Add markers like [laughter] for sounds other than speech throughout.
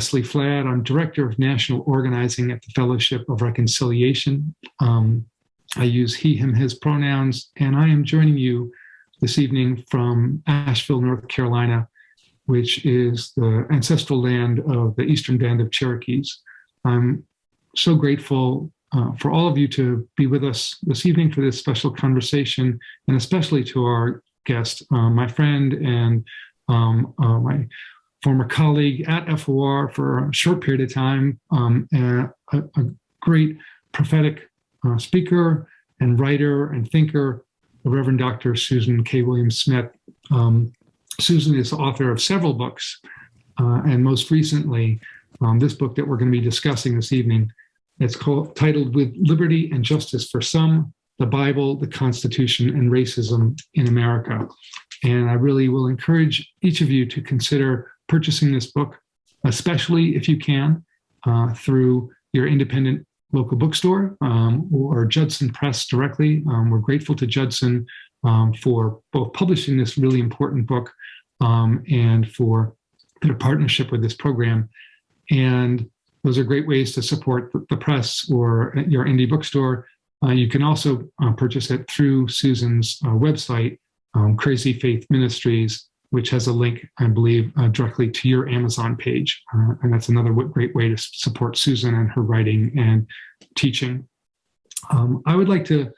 Vesely-Flad. I'm Director of National Organizing at the Fellowship of Reconciliation. Um, I use he, him, his pronouns, and I am joining you this evening from Asheville, North Carolina, which is the ancestral land of the Eastern Band of Cherokees. I'm so grateful uh, for all of you to be with us this evening for this special conversation, and especially to our guest, uh, my friend and um, uh, my former colleague at FOR for a short period of time, um, a, a, great prophetic uh, speaker and writer and thinker, the Reverend Dr. Susan K. Williams Smith. Um, Susan is the author of several books, uh, and most recently, um, this book that we're going to be discussing this evening. It's called titled "With Liberty and Justice for Some: The Bible, the Constitution, and Racism in America." And I really will encourage each of you to consider purchasing this book, especially if you can, uh, through your independent local bookstore um, or Judson Press directly. Um, we're grateful to Judson um, for both publishing this really important book um, and for their partnership with this program. And those are great ways to support the press or your indie bookstore. Uh, you can also uh, purchase it through Susan's uh, website, um, Crazy Faith Ministries, which has a link, I believe, uh, directly to your Amazon page. Uh, and that's another great way to support Susan and her writing and teaching. Um, I would like to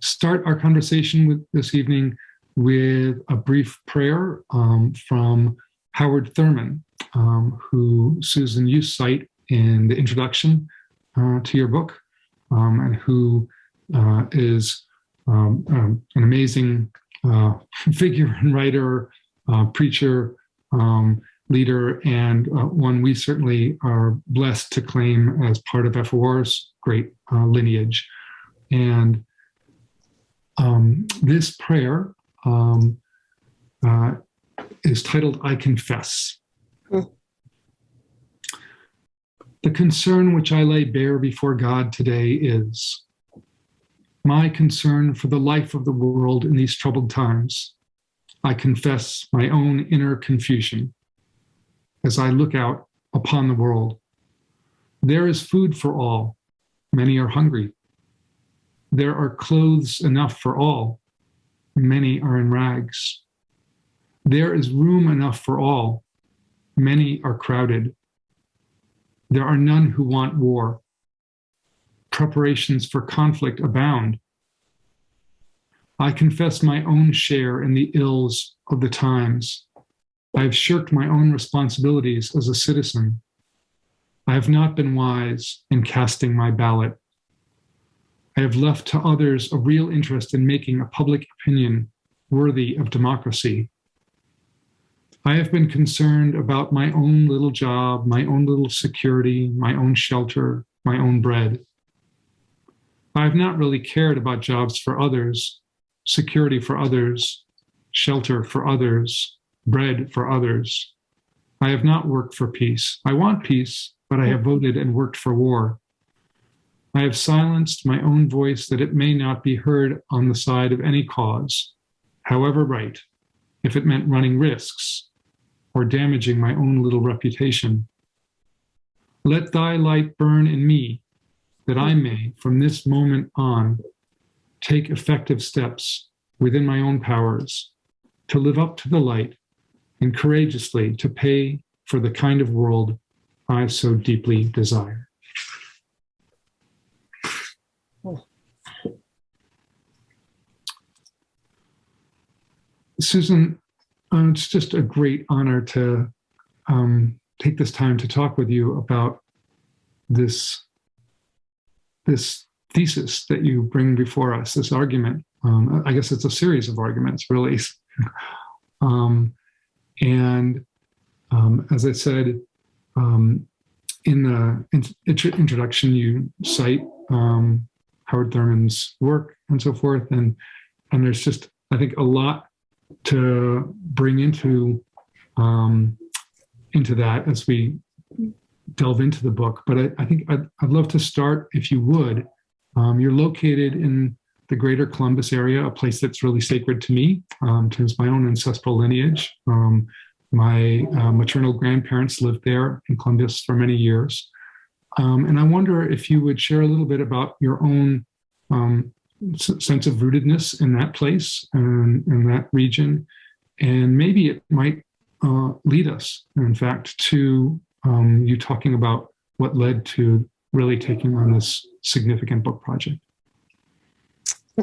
start our conversation with this evening with a brief prayer um, from Howard Thurman, um, who Susan you cite in the introduction uh, to your book, um, and who uh, is um, um, an amazing uh, figure and writer uh, preacher, um, leader, and uh, one we certainly are blessed to claim as part of FOR's great uh, lineage. And um, this prayer um, uh, is titled I Confess. Mm. The concern which I lay bare before God today is my concern for the life of the world in these troubled times I confess my own inner confusion as I look out upon the world. There is food for all. Many are hungry. There are clothes enough for all. Many are in rags. There is room enough for all. Many are crowded. There are none who want war. Preparations for conflict abound. I confess my own share in the ills of the times. I have shirked my own responsibilities as a citizen. I have not been wise in casting my ballot. I have left to others a real interest in making a public opinion worthy of democracy. I have been concerned about my own little job, my own little security, my own shelter, my own bread. I have not really cared about jobs for others, security for others, shelter for others, bread for others. I have not worked for peace. I want peace, but I have voted and worked for war. I have silenced my own voice that it may not be heard on the side of any cause, however right, if it meant running risks or damaging my own little reputation. Let thy light burn in me, that I may, from this moment on, take effective steps within my own powers to live up to the light and courageously to pay for the kind of world I so deeply desire. Susan, uh, it's just a great honor to um, take this time to talk with you about this this thesis that you bring before us, this argument. Um, I guess it's a series of arguments, really. [laughs] um, and um, as I said um, in the in- introduction, you cite um, Howard Thurman's work and so forth, and and there's just I think a lot to bring into um, into that as we delve into the book. But I, I think I'd, I'd love to start, if you would, um, you're located in the greater Columbus area, a place that's really sacred to me um, of my own ancestral lineage. Um, My uh, maternal grandparents lived there in Columbus for many years. Um, and I wonder if you would share a little bit about your own um, sense of rootedness in that place and in that region. And maybe it might uh, lead us, in fact, to um, you talking about what led to really taking on this significant book project.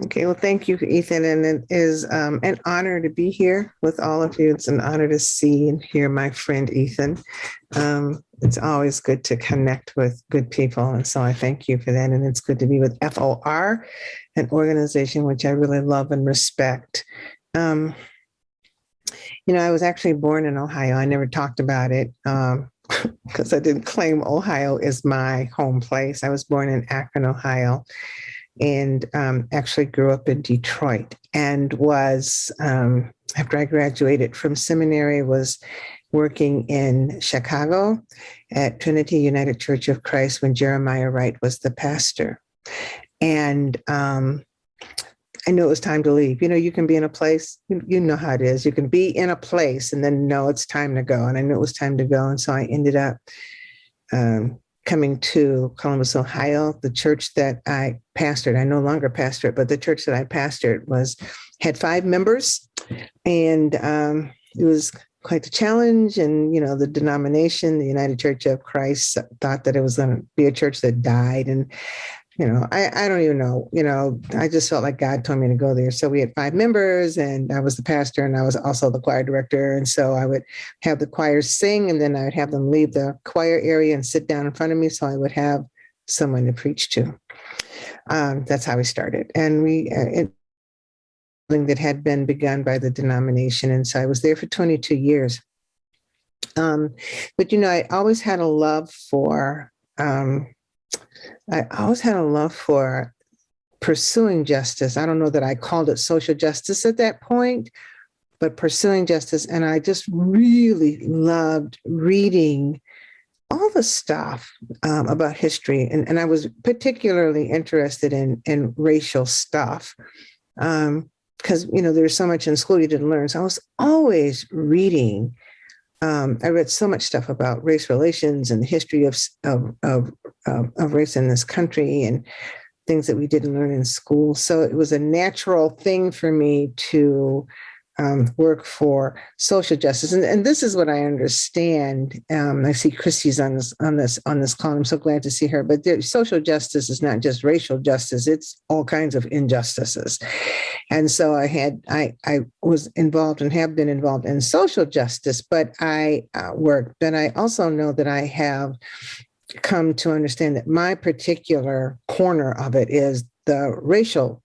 Okay, well, thank you, Ethan, and it is um, an honor to be here with all of you. It's an honor to see and hear my friend Ethan. Um, it's always good to connect with good people, and so I thank you for that. And it's good to be with FOR, an organization which I really love and respect. Um, you know, I was actually born in Ohio. I never talked about it [laughs] because I didn't claim Ohio as my home place. I was born in Akron, Ohio and um, actually grew up in Detroit and was, um, after I graduated from seminary, was working in Chicago at Trinity United Church of Christ when Jeremiah Wright was the pastor. And um, I knew it was time to leave. You know, you can be in a place, you, know how it is. You can be in a place and then know it's time to go. And I knew it was time to go. And so I ended up um, coming to Columbus, Ohio, the church that I pastored, I no longer pastor it, but the church that I pastored was had five members, and um, it was quite the challenge. And you know, the denomination, the United Church of Christ, thought that it was going to be a church that died, and you know, I, I don't even know, you know, I just felt like God told me to go there. So we had five members and I was the pastor and I was also the choir director. And so I would have the choirs sing and then I would have them leave the choir area and sit down in front of me. So I would have someone to preach to. Um, that's how we started. And we, uh, it, that had been begun by the denomination. And so I was there for 22 years. Um, but, you know, I always had a love for, um, I always had a love for pursuing justice. I don't know that I called it social justice at that point, but pursuing justice. And I just really loved reading all the stuff um, about history. And, and I was particularly interested in, in racial stuff. Um, because you know there's so much in school you didn't learn. So I was always reading um, I read so much stuff about race relations and the history of, of, of, of race in this country and things that we didn't learn in school. So it was a natural thing for me to um, work for social justice, and, and this is what I understand. Um, I see Christy's on this on this on this call. I'm so glad to see her. But social justice is not just racial justice; it's all kinds of injustices. And so I had I I was involved and have been involved in social justice, but I uh, work. But I also know that I have come to understand that my particular corner of it is the racial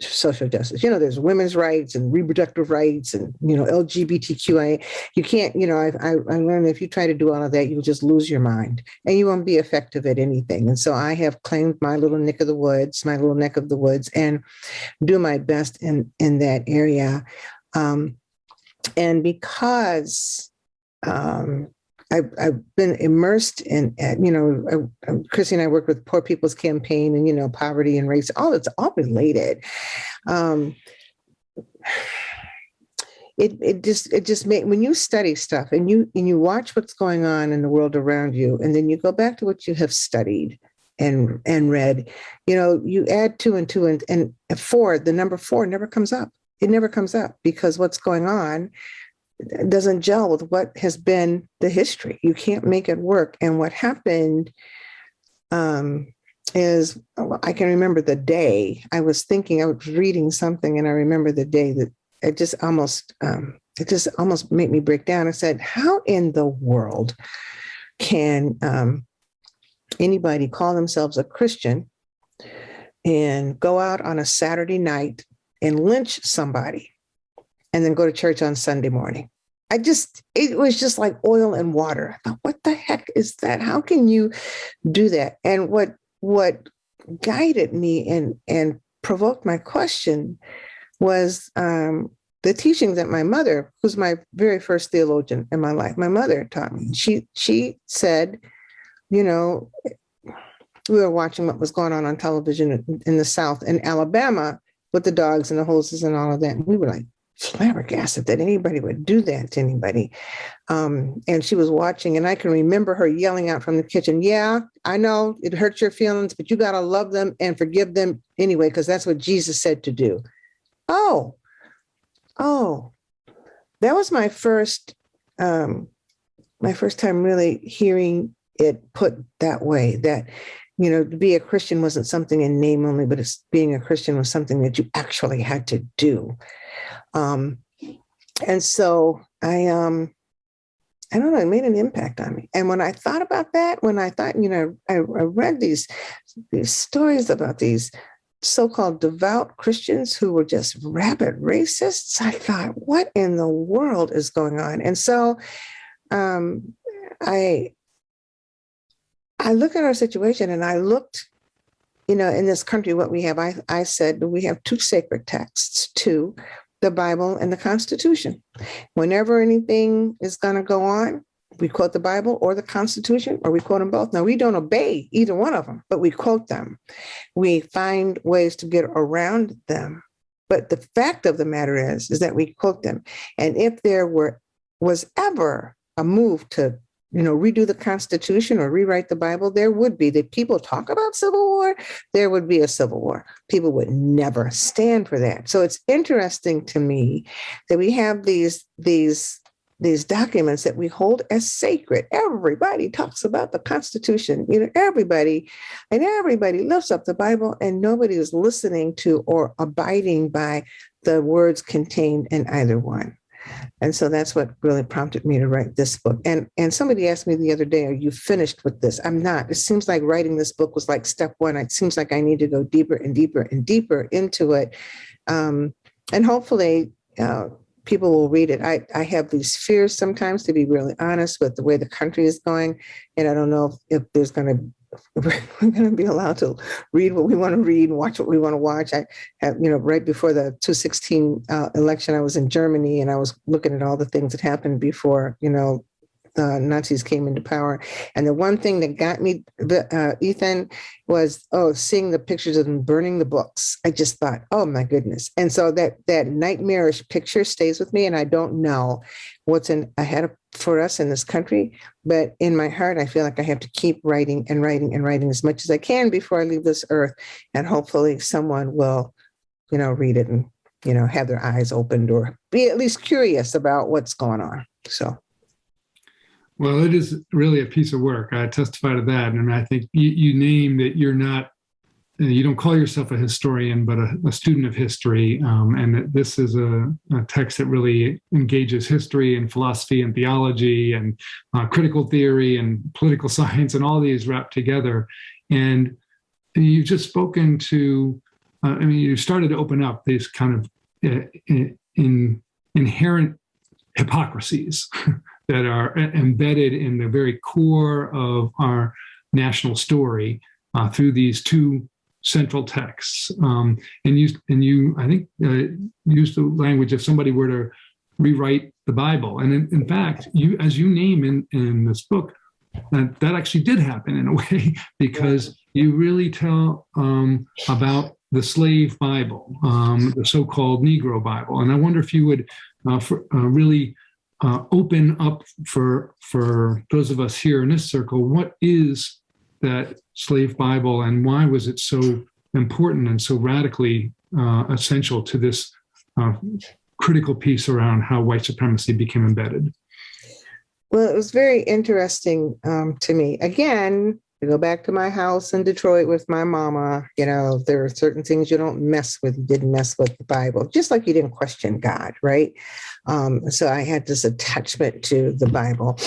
social justice. You know, there's women's rights and reproductive rights and, you know, LGBTQIA. You can't, you know, I, I, I learned if you try to do all of that, you'll just lose your mind and you won't be effective at anything. And so I have claimed my little nick of the woods, my little neck of the woods and do my best in, in that area. Um, and because um, I've, I've been immersed in, uh, you know, I, Chrissy and I work with Poor People's Campaign and, you know, poverty and race, all it's all related. Um, it, it just it just made when you study stuff and you and you watch what's going on in the world around you and then you go back to what you have studied and and read you know you add two and two and, and four the number four never comes up it never comes up because what's going on doesn't gel with what has been the history. You can't make it work. And what happened um, is I can remember the day I was thinking, I was reading something, and I remember the day that it just almost um, it just almost made me break down. I said, "How in the world can um, anybody call themselves a Christian and go out on a Saturday night and lynch somebody and then go to church on Sunday morning. I just, it was just like oil and water. I thought, what the heck is that? How can you do that? And what, what guided me and, and provoked my question was um, the teaching that my mother, who's my very first theologian in my life, my mother taught me. She, she said, you know, we were watching what was going on on television in the South in Alabama with the dogs and the horses and all of that. And we were like, flabbergasted that anybody would do that to anybody. Um, and she was watching, and I can remember her yelling out from the kitchen, Yeah, I know it hurts your feelings, but you got to love them and forgive them anyway, because that's what Jesus said to do. Oh, oh, that was my first, um, my first time really hearing it put that way that you know, to be a Christian wasn't something in name only, but it's being a Christian was something that you actually had to do. Um, and so I, um, I don't know, it made an impact on me. And when I thought about that, when I thought, you know, I, I read these these stories about these so-called devout Christians who were just rabid racists, I thought, what in the world is going on? And so um, I I look at our situation and I looked, you know, in this country, what we have, I, I said we have two sacred texts, two, the Bible and the Constitution. Whenever anything is going to go on, we quote the Bible or the Constitution, or we quote them both. Now, we don't obey either one of them, but we quote them. We find ways to get around them. But the fact of the matter is, is that we quote them. And if there were was ever a move to you know, redo the Constitution or rewrite the Bible, there would be that people talk about civil war, there would be a civil war. People would never stand for that. So it's interesting to me that we have these these these documents that we hold as sacred. Everybody talks about the Constitution, you know, everybody, and everybody lifts up the Bible, and nobody is listening to or abiding by the words contained in either one. And so that's what really prompted me to write this book. And and somebody asked me the other day, are you finished with this? I'm not. It seems like writing this book was like step one. It seems like I need to go deeper and deeper and deeper into it. Um, and hopefully uh, people will read it. I, I have these fears sometimes, to be really honest, with the way the country is going. And I don't know if, if there's going to [laughs] we're going to be allowed to read what we want to read and watch what we want to watch. I have, you know, right before the 2016 uh, election, I was in Germany and I was looking at all the things that happened before, you know, the Nazis came into power. And the one thing that got me, uh, Ethan, was oh, seeing the pictures of them burning the books. I just thought, oh my goodness. And so that that nightmarish picture stays with me, and I don't know what's in ahead of, for us in this country. But in my heart, I feel like I have to keep writing and writing and writing as much as I can before I leave this earth, and hopefully someone will, you know, read it and you know have their eyes opened or be at least curious about what's going on. So. Well, it is really a piece of work. I testify to that. And I think you, you name that you're not, you don't call yourself a historian, but a, a student of history. Um, and that this is a, a, text that really engages history and philosophy and theology and uh, critical theory and political [laughs] science and all these wrapped together. And you've just spoken to, uh, I mean, you started to open up these kind of uh, in, in inherent hypocrisies [laughs] that are embedded in the very core of our national story uh, through these two central texts. Um, and you, and you, I think, uh, use the language if somebody were to rewrite the Bible. And in, in fact, you, as you name in, in this book, that, that actually did happen in a [laughs] way because you really tell um, about the slave Bible, um, the so-called Negro Bible. And I wonder if you would uh, for, uh, really uh, open up for for those of us here in this circle what is that slave bible and why was it so important and so radically uh, essential to this uh, critical piece around how white supremacy became embedded? Well it was very interesting um, to me. Again to go back to my house in Detroit with my mama, you know, there are certain things you don't mess with. You didn't mess with the Bible, just like you didn't question God, right? Um, so I had this attachment to the Bible,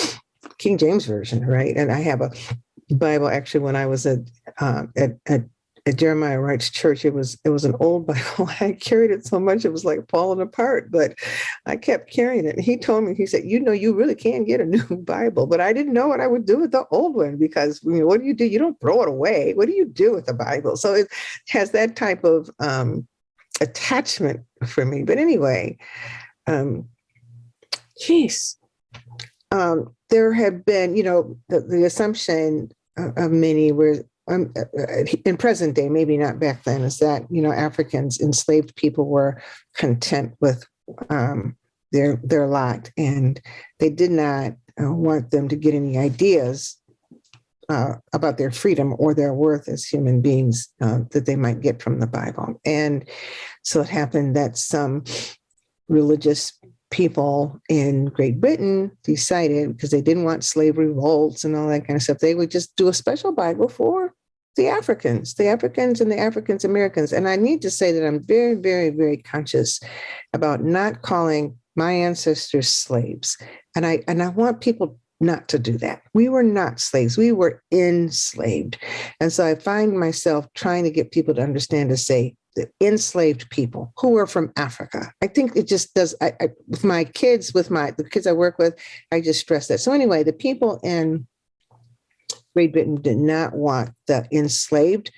King James Version, right? And I have a Bible actually when I was at, uh, at, at at Jeremiah Wright's church. It was it was an old [laughs] Bible. I carried it so much it was like falling apart, but I kept carrying it. And he told me, he said, "You know, you really can get a new [laughs] Bible." But I didn't know what I would do with the old one because you know, what do you do? You don't throw it away. What do you do with the Bible? So it has that type of um, attachment for me. But anyway, um, geez, um, there have been, you know, the, the assumption of many where um, uh, uh, in present day, maybe not back then, is that you know Africans, enslaved people, were content with um, their their lot, and they did not uh, want them to get any ideas uh, about their freedom or their worth as human beings uh, that they might get from the Bible. And so it happened that some religious people in Great Britain decided because they didn't want slave revolts and all that kind of stuff, they would just do a special Bible for the Africans, the Africans and the Africans Americans. And I need to say that I'm very, very, very conscious about not calling my ancestors slaves. And I and I want people not to do that. We were not slaves. We were enslaved. And so I find myself trying to get people to understand to say the enslaved people who are from Africa. I think it just does I, I with my kids, with my the kids I work with, I just stress that. So anyway, the people in Great Britain did not want the enslaved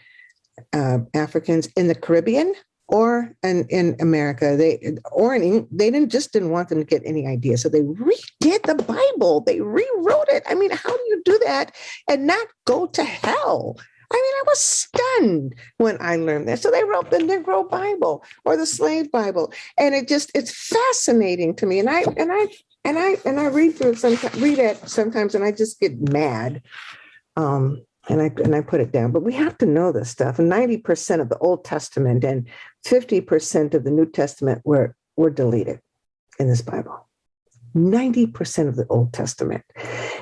uh, Africans in the Caribbean or in, in America. They or in they didn't just didn't want them to get any idea. So they redid the Bible. They rewrote it. I mean, how do you do that and not go to hell? I mean, I was stunned when I learned that. So they wrote the Negro Bible or the Slave Bible, and it just it's fascinating to me. And I and I and I and I read through sometimes, read it sometimes, and I just get mad. Um, and I and I put it down. But we have to know this stuff. And 90% of the Old Testament and 50% of the New Testament were were deleted in this Bible. 90% of the Old Testament.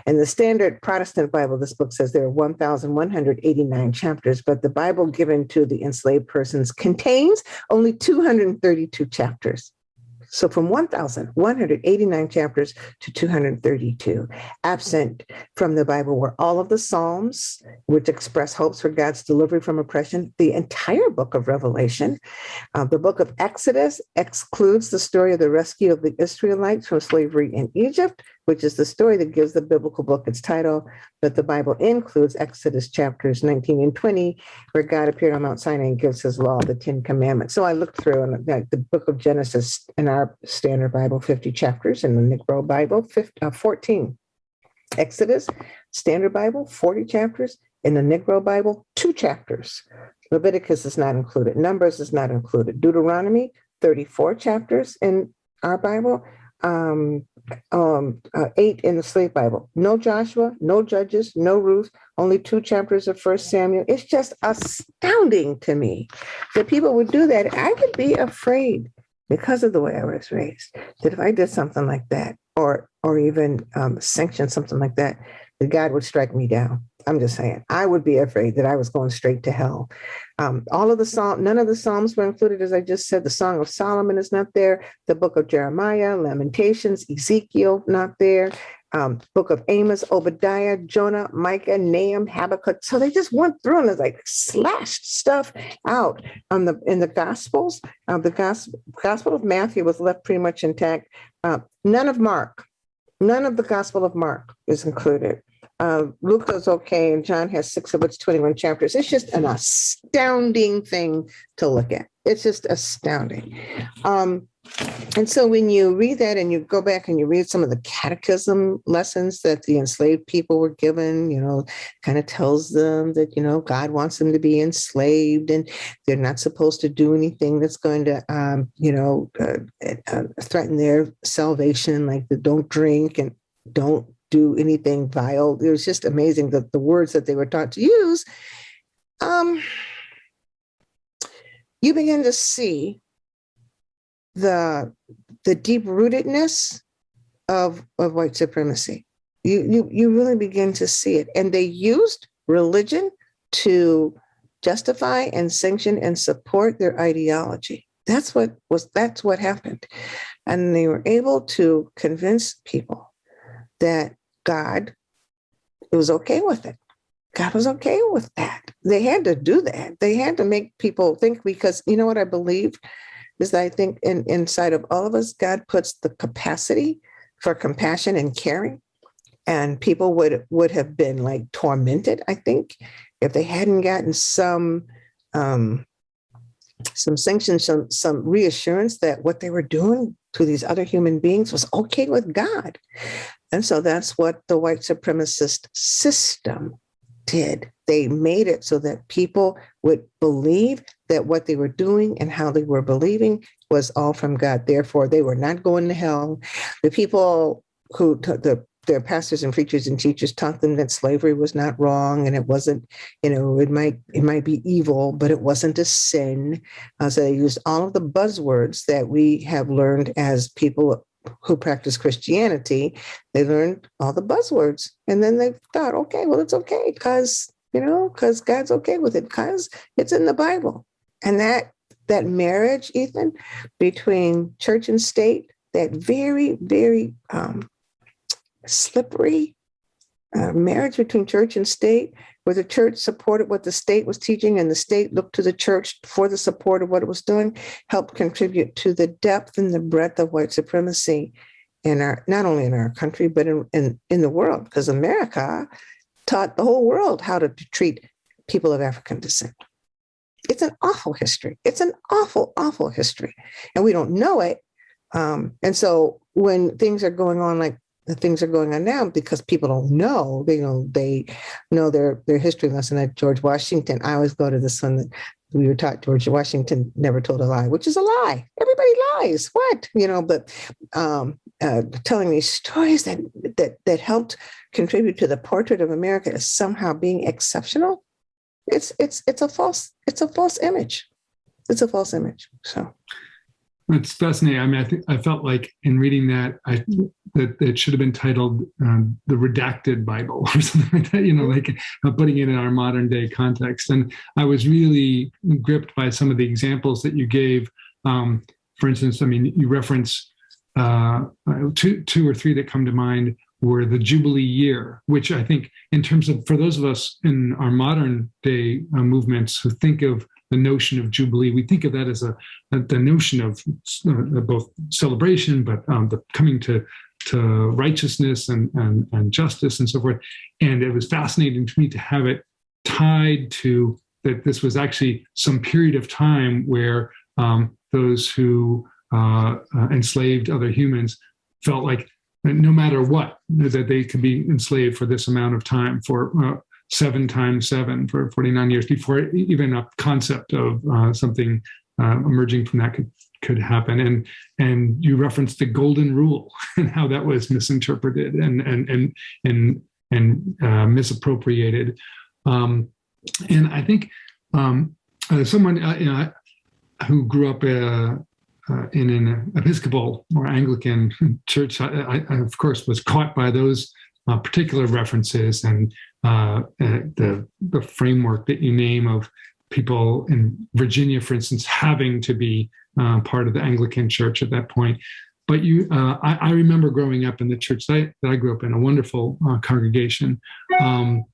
In the standard Protestant Bible, this book says there are 1,189 chapters, but the Bible given to the enslaved persons contains only 232 chapters. So from 1,189 chapters to 232, absent from the Bible were all of the Psalms, which express hopes for God's delivery from oppression, the entire book of Revelation. Uh, the book of Exodus excludes the story of the rescue of the Israelites from slavery in Egypt, which is the story that gives the biblical book its title. But the Bible includes Exodus chapters 19 and 20, where God appeared on Mount Sinai and gives his law, the Ten Commandments. So I looked through and like the book of Genesis in our standard Bible, 50 chapters, in the Negro Bible, 50, uh, 14. Exodus, standard Bible, 40 chapters. In the Negro Bible, two chapters. Leviticus is not included. Numbers is not included. Deuteronomy, 34 chapters in our Bible. Um, um, uh, eight in the Slave Bible. No Joshua, no Judges, no Ruth, only two chapters of First Samuel. It's just astounding to me that people would do that. I would be afraid because of the way I was raised that if I did something like that, or or even um, sanction something like that, that God would strike me down. I'm just saying, I would be afraid that I was going straight to hell. Um, all of the psalm, none of the psalms were included, as I just said. The Song of Solomon is not there. The Book of Jeremiah, Lamentations, Ezekiel, not there. Um, Book of Amos, Obadiah, Jonah, Micah, Nahum, Habakkuk. So they just went through and like slashed stuff out on the in the Gospels. Uh, the Gospel, Gospel of Matthew was left pretty much intact. Uh, none of Mark, none of the Gospel of Mark is included. Uh, Luke is okay, and John has six of its 21 chapters. It's just an astounding thing to look at. It's just astounding. Um, and so when you read that and you go back and you read some of the catechism lessons that the enslaved people were given, you know, kind of tells them that, you know, God wants them to be enslaved and they're not supposed to do anything that's going to, um, you know, uh, uh, threaten their salvation, like the don't drink and don't do anything vile. It was just amazing that the words that they were taught to use. Um, you begin to see the the deep rootedness of of white supremacy. You you you really begin to see it, and they used religion to justify and sanction and support their ideology. That's what was that's what happened, and they were able to convince people that God was okay with it. God was okay with that. They had to do that. They had to make people think because you know what I believe is that I think in, inside of all of us, God puts the capacity for compassion and caring. And people would would have been like tormented, I think, if they hadn't gotten some um, some sanction, some some reassurance that what they were doing to these other human beings was okay with God. And so that's what the white supremacist system did. They made it so that people would believe that what they were doing and how they were believing was all from God. Therefore, they were not going to hell. The people who took the their pastors and preachers and teachers taught them that slavery was not wrong and it wasn't you know it might it might be evil but it wasn't a sin. Uh, so they used all of the buzzwords that we have learned as people who practice christianity. They learned all the buzzwords and then they thought okay well it's okay because you know because god's okay with it because it's in the bible. And that that marriage ethan between church and state that very very um, slippery uh, marriage between church and state, where the church supported what the state was teaching and the state looked to the church for the support of what it was doing, helped contribute to the depth and the breadth of white supremacy in our not only in our country but in in, in the world, because America taught the whole world how to treat people of African descent. It's an awful history. It's an awful, awful history, and we don't know it. Um, and so when things are going on like the things are going on now because people don't know. They you know they know their their history lesson at George Washington. I always go to this one that we were taught George Washington never told a lie, which is a lie. Everybody lies. What you know, but um, uh, telling these stories that that that helped contribute to the portrait of America as somehow being exceptional. It's it's it's a false it's a false image. It's a false image. So it's fascinating. I mean, I I felt like in reading that, I that it should have been titled um, "The Redacted Bible" [laughs] or something like that. You know, like uh, putting it in our modern day context. And I was really gripped by some of the examples that you gave. Um, for instance, I mean, you reference uh, two, two or three that come to mind were the Jubilee year, which I think, in terms of for those of us in our modern day uh, movements who think of the notion of Jubilee. We think of that as a, a the notion of uh, both celebration, but um, the coming to to righteousness and, and and justice and so forth. And it was fascinating to me to have it tied to that. This was actually some period of time where um, those who uh, uh, enslaved other humans felt like no matter what that they could be enslaved for this amount of time for uh, seven times seven for 49 years before even a concept of uh, something uh, emerging from that could could happen. And and you referenced the golden rule [laughs] and how that was misinterpreted and and and and and uh, misappropriated. Um, and i think um, uh, someone uh, you know, who grew up uh, uh, in an Episcopal or Anglican church, I, I, of course, was caught by those uh, particular references and uh, the the framework that you name of people in Virginia, for instance, having to be uh, part of the Anglican Church at that point. But you, uh, I, I, remember growing up in the church that I, that I grew up in, a wonderful uh, congregation, um,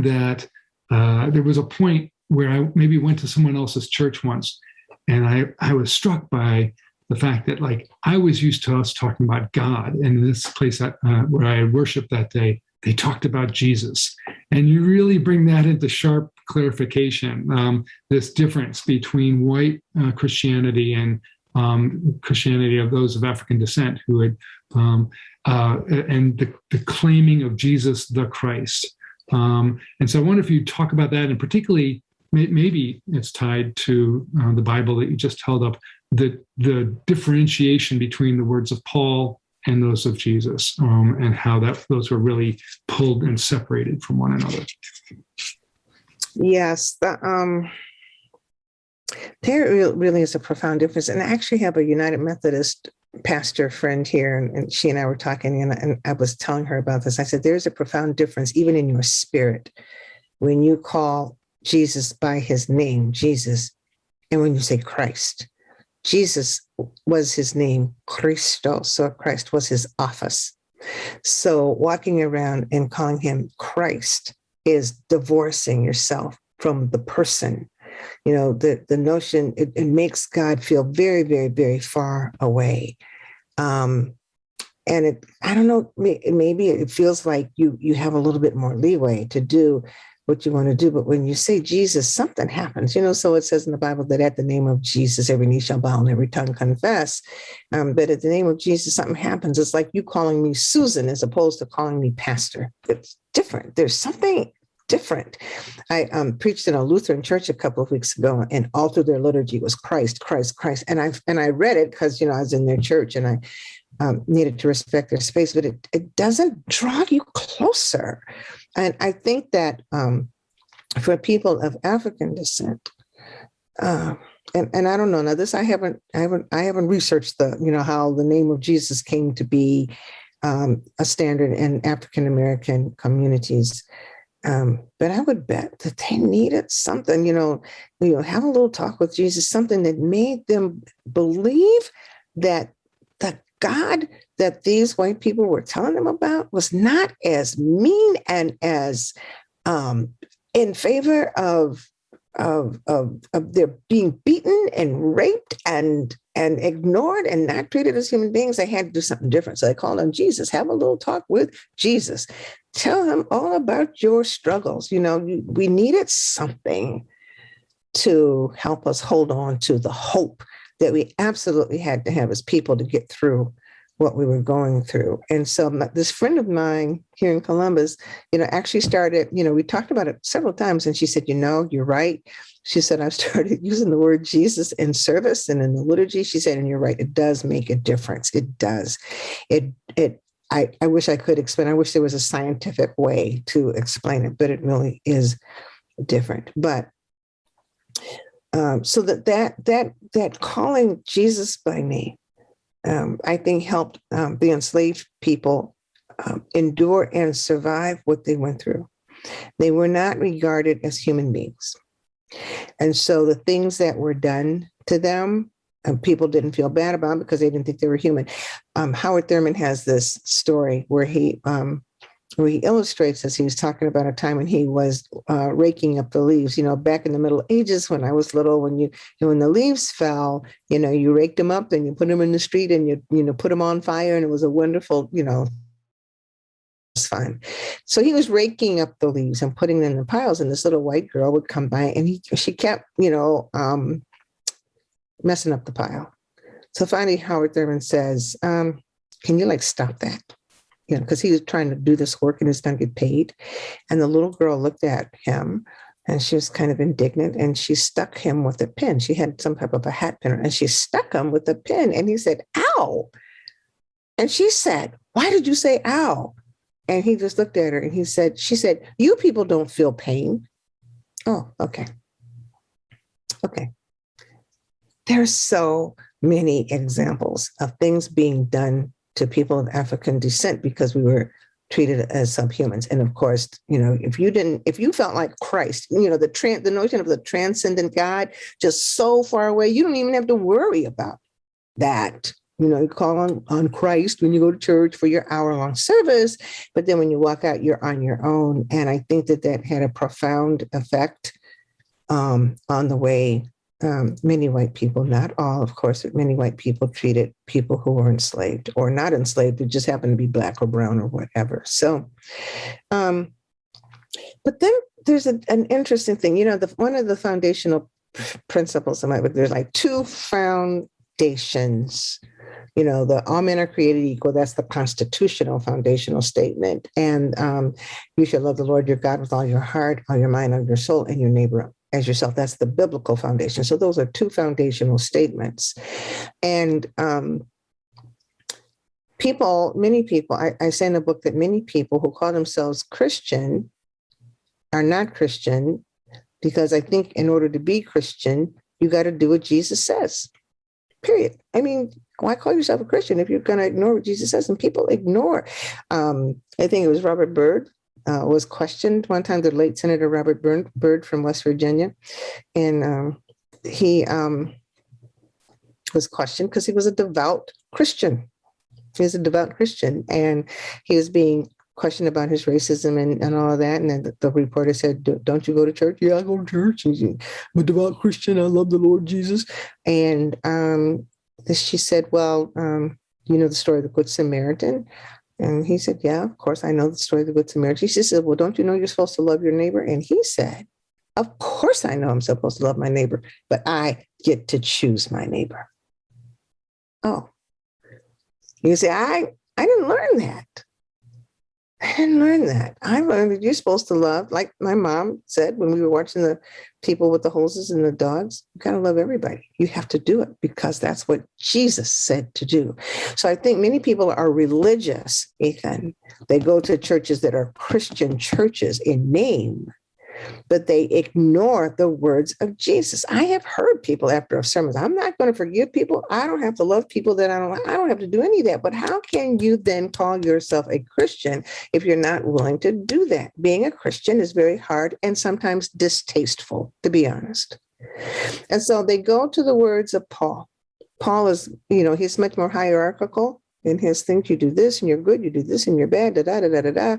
that uh, there was a point where I maybe went to someone else's church once, and I, I was struck by the fact that like I was used to us talking about God, and in this place that, uh, where I worshiped that day, they talked about Jesus, and you really bring that into sharp clarification. Um, this difference between white uh, Christianity and um, Christianity of those of African descent who had, um, uh, and the, the, claiming of Jesus the Christ. Um, and so I wonder if you talk about that, and particularly maybe it's tied to uh, the Bible that you just held up, the, the differentiation between the words of Paul and those of Jesus, um, and how that those were really pulled and separated from one another. Yes, the, um, there really is a profound difference. And I actually have a United Methodist pastor friend here, and, and she and I were talking, and, and I was telling her about this. I said, There's a profound difference, even in your spirit, when you call Jesus by his name, Jesus, and when you say Christ. Jesus was his name, Christos, so Christ was his office. So walking around and calling him Christ is divorcing yourself from the person. You know, the, the notion, it, it makes God feel very, very, very far away. Um, and it, I don't know, maybe it feels like you you have a little bit more leeway to do what you want to do. But when you say Jesus, something happens, you know. So it says in the Bible that at the name of Jesus, every knee shall bow and every tongue confess. Um, but at the name of Jesus, something happens. It's like you calling me Susan as opposed to calling me Pastor. It's different. There's something different. I um, preached in a Lutheran church a couple of weeks ago, and all through their liturgy was Christ, Christ, Christ. And I and I read it because you know I was in their church and I um, needed to respect their space, but it it doesn't draw you closer. And I think that um, for people of African descent, uh, and and I don't know now this I haven't I haven't I haven't researched the you know how the name of Jesus came to be um, a standard in African American communities. Um, but I would bet that they needed something, you know, you know, have a little talk with Jesus, something that made them believe that the God that these white people were telling them about was not as mean and as um, in favor of of, of, of their being beaten and raped and and ignored and not treated as human beings, they had to do something different. So they called on Jesus, have a little talk with Jesus. Tell him all about your struggles. You know, we needed something to help us hold on to the hope that we absolutely had to have as people to get through what we were going through. And so this friend of mine here in Columbus, you know, actually started, you know, we talked about it several times and she said, you know, you're right. She said, I've [laughs] started using the word Jesus in service and in the liturgy. She said, and you're right, it does make a difference. It does. It, it, I, I wish I could explain. I wish there was a scientific way to explain it, but it really is different. But um, so that that that that calling Jesus by name um, I think helped um, the enslaved people um, endure and survive what they went through. They were not regarded as human beings. And so the things that were done to them, uh, people didn't feel bad about because they didn't think they were human. Um, Howard Thurman has this story where he um, where he illustrates this. He was talking about a time when he was uh, raking up the leaves. You know, back in the Middle Ages, when I was little, when you, you know, when the leaves fell, you know, you raked them up and you put them in the street and you, you know, put them on fire, and it was a wonderful, you know, it's fine. So he was raking up the leaves and putting them in the piles, and this little white girl would come by, and he, she kept, you know, um, messing up the pile. So finally, Howard Thurman says, um, "Can you like stop that?" You know, because he was trying to do this work and he's going to get paid. And the little girl looked at him and she was kind of indignant and she stuck him with a pin. She had some type of a hat pin and she stuck him with a pin and he said, ow. And she said, why did you say ow? And he just looked at her and he said, she said, you people don't feel pain. Oh, okay. Okay. There's so many examples of things being done to people of African descent because we were treated as subhumans. And of course, you know, if you didn't, if you felt like Christ, you know, the tran the notion of the transcendent God just so far away, you don't even have to worry about that. You know, you call on, on Christ when you go to church for your hour long service, but then when you walk out, you're on your own. And I think that that had a profound effect um, on the way um, many white people, not all, of course, but many white people treated people who were enslaved or not enslaved, who just happened to be black or brown or whatever. So, um, but then there's a, an interesting thing, you know, the, one of the foundational principles of my book, there's like two foundations you know, the all men are created equal. That's the constitutional foundational statement. And um, you shall love the Lord your God with all your heart, all your mind, all your soul, and your neighbor as yourself. That's the biblical foundation. So those are two foundational statements. And um, people, many people, I, I say in the book that many people who call themselves Christian are not Christian because I think in order to be Christian, you got to do what Jesus says. Period. I mean, why call yourself a Christian if you're going to ignore what Jesus says? And people ignore. Um, I think it was Robert Byrd uh, was questioned one time, the late Senator Robert Byrd from West Virginia. And um, he um, was questioned because he was a devout Christian. He was a devout Christian and he was being questioned about his racism and, and all of that. And then the, the reporter said, don't you go to church? Yeah, I go to church. I'm a devout Christian. I love the Lord Jesus. And um, she said, well, um, you know the story of the Good Samaritan? And he said, Yeah, of course, I know the story of the Good Samaritan. She said, Well, don't you know you're supposed to love your neighbor? And he said, Of course, I know I'm supposed to love my neighbor, but I get to choose my neighbor. Oh, you say, I, I didn't learn that. I didn't learn that. I learned that you're supposed to love, like my mom said when we were watching the people with the hoses and the dogs, you gotta love everybody. You have to do it because that's what Jesus said to do. So I think many people are religious, Ethan. They go to churches that are Christian churches in name, but they ignore the words of Jesus. I have heard people after a sermon, I'm not going to forgive people. I don't have to love people that I don't I don't have to do any of that. But how can you then call yourself a Christian if you're not willing to do that? Being a Christian is very hard and sometimes distasteful, to be honest. And so they go to the words of Paul. Paul is, you know, he's much more hierarchical in his things. You do this and you're good, you do this and you're bad, da da da da da da.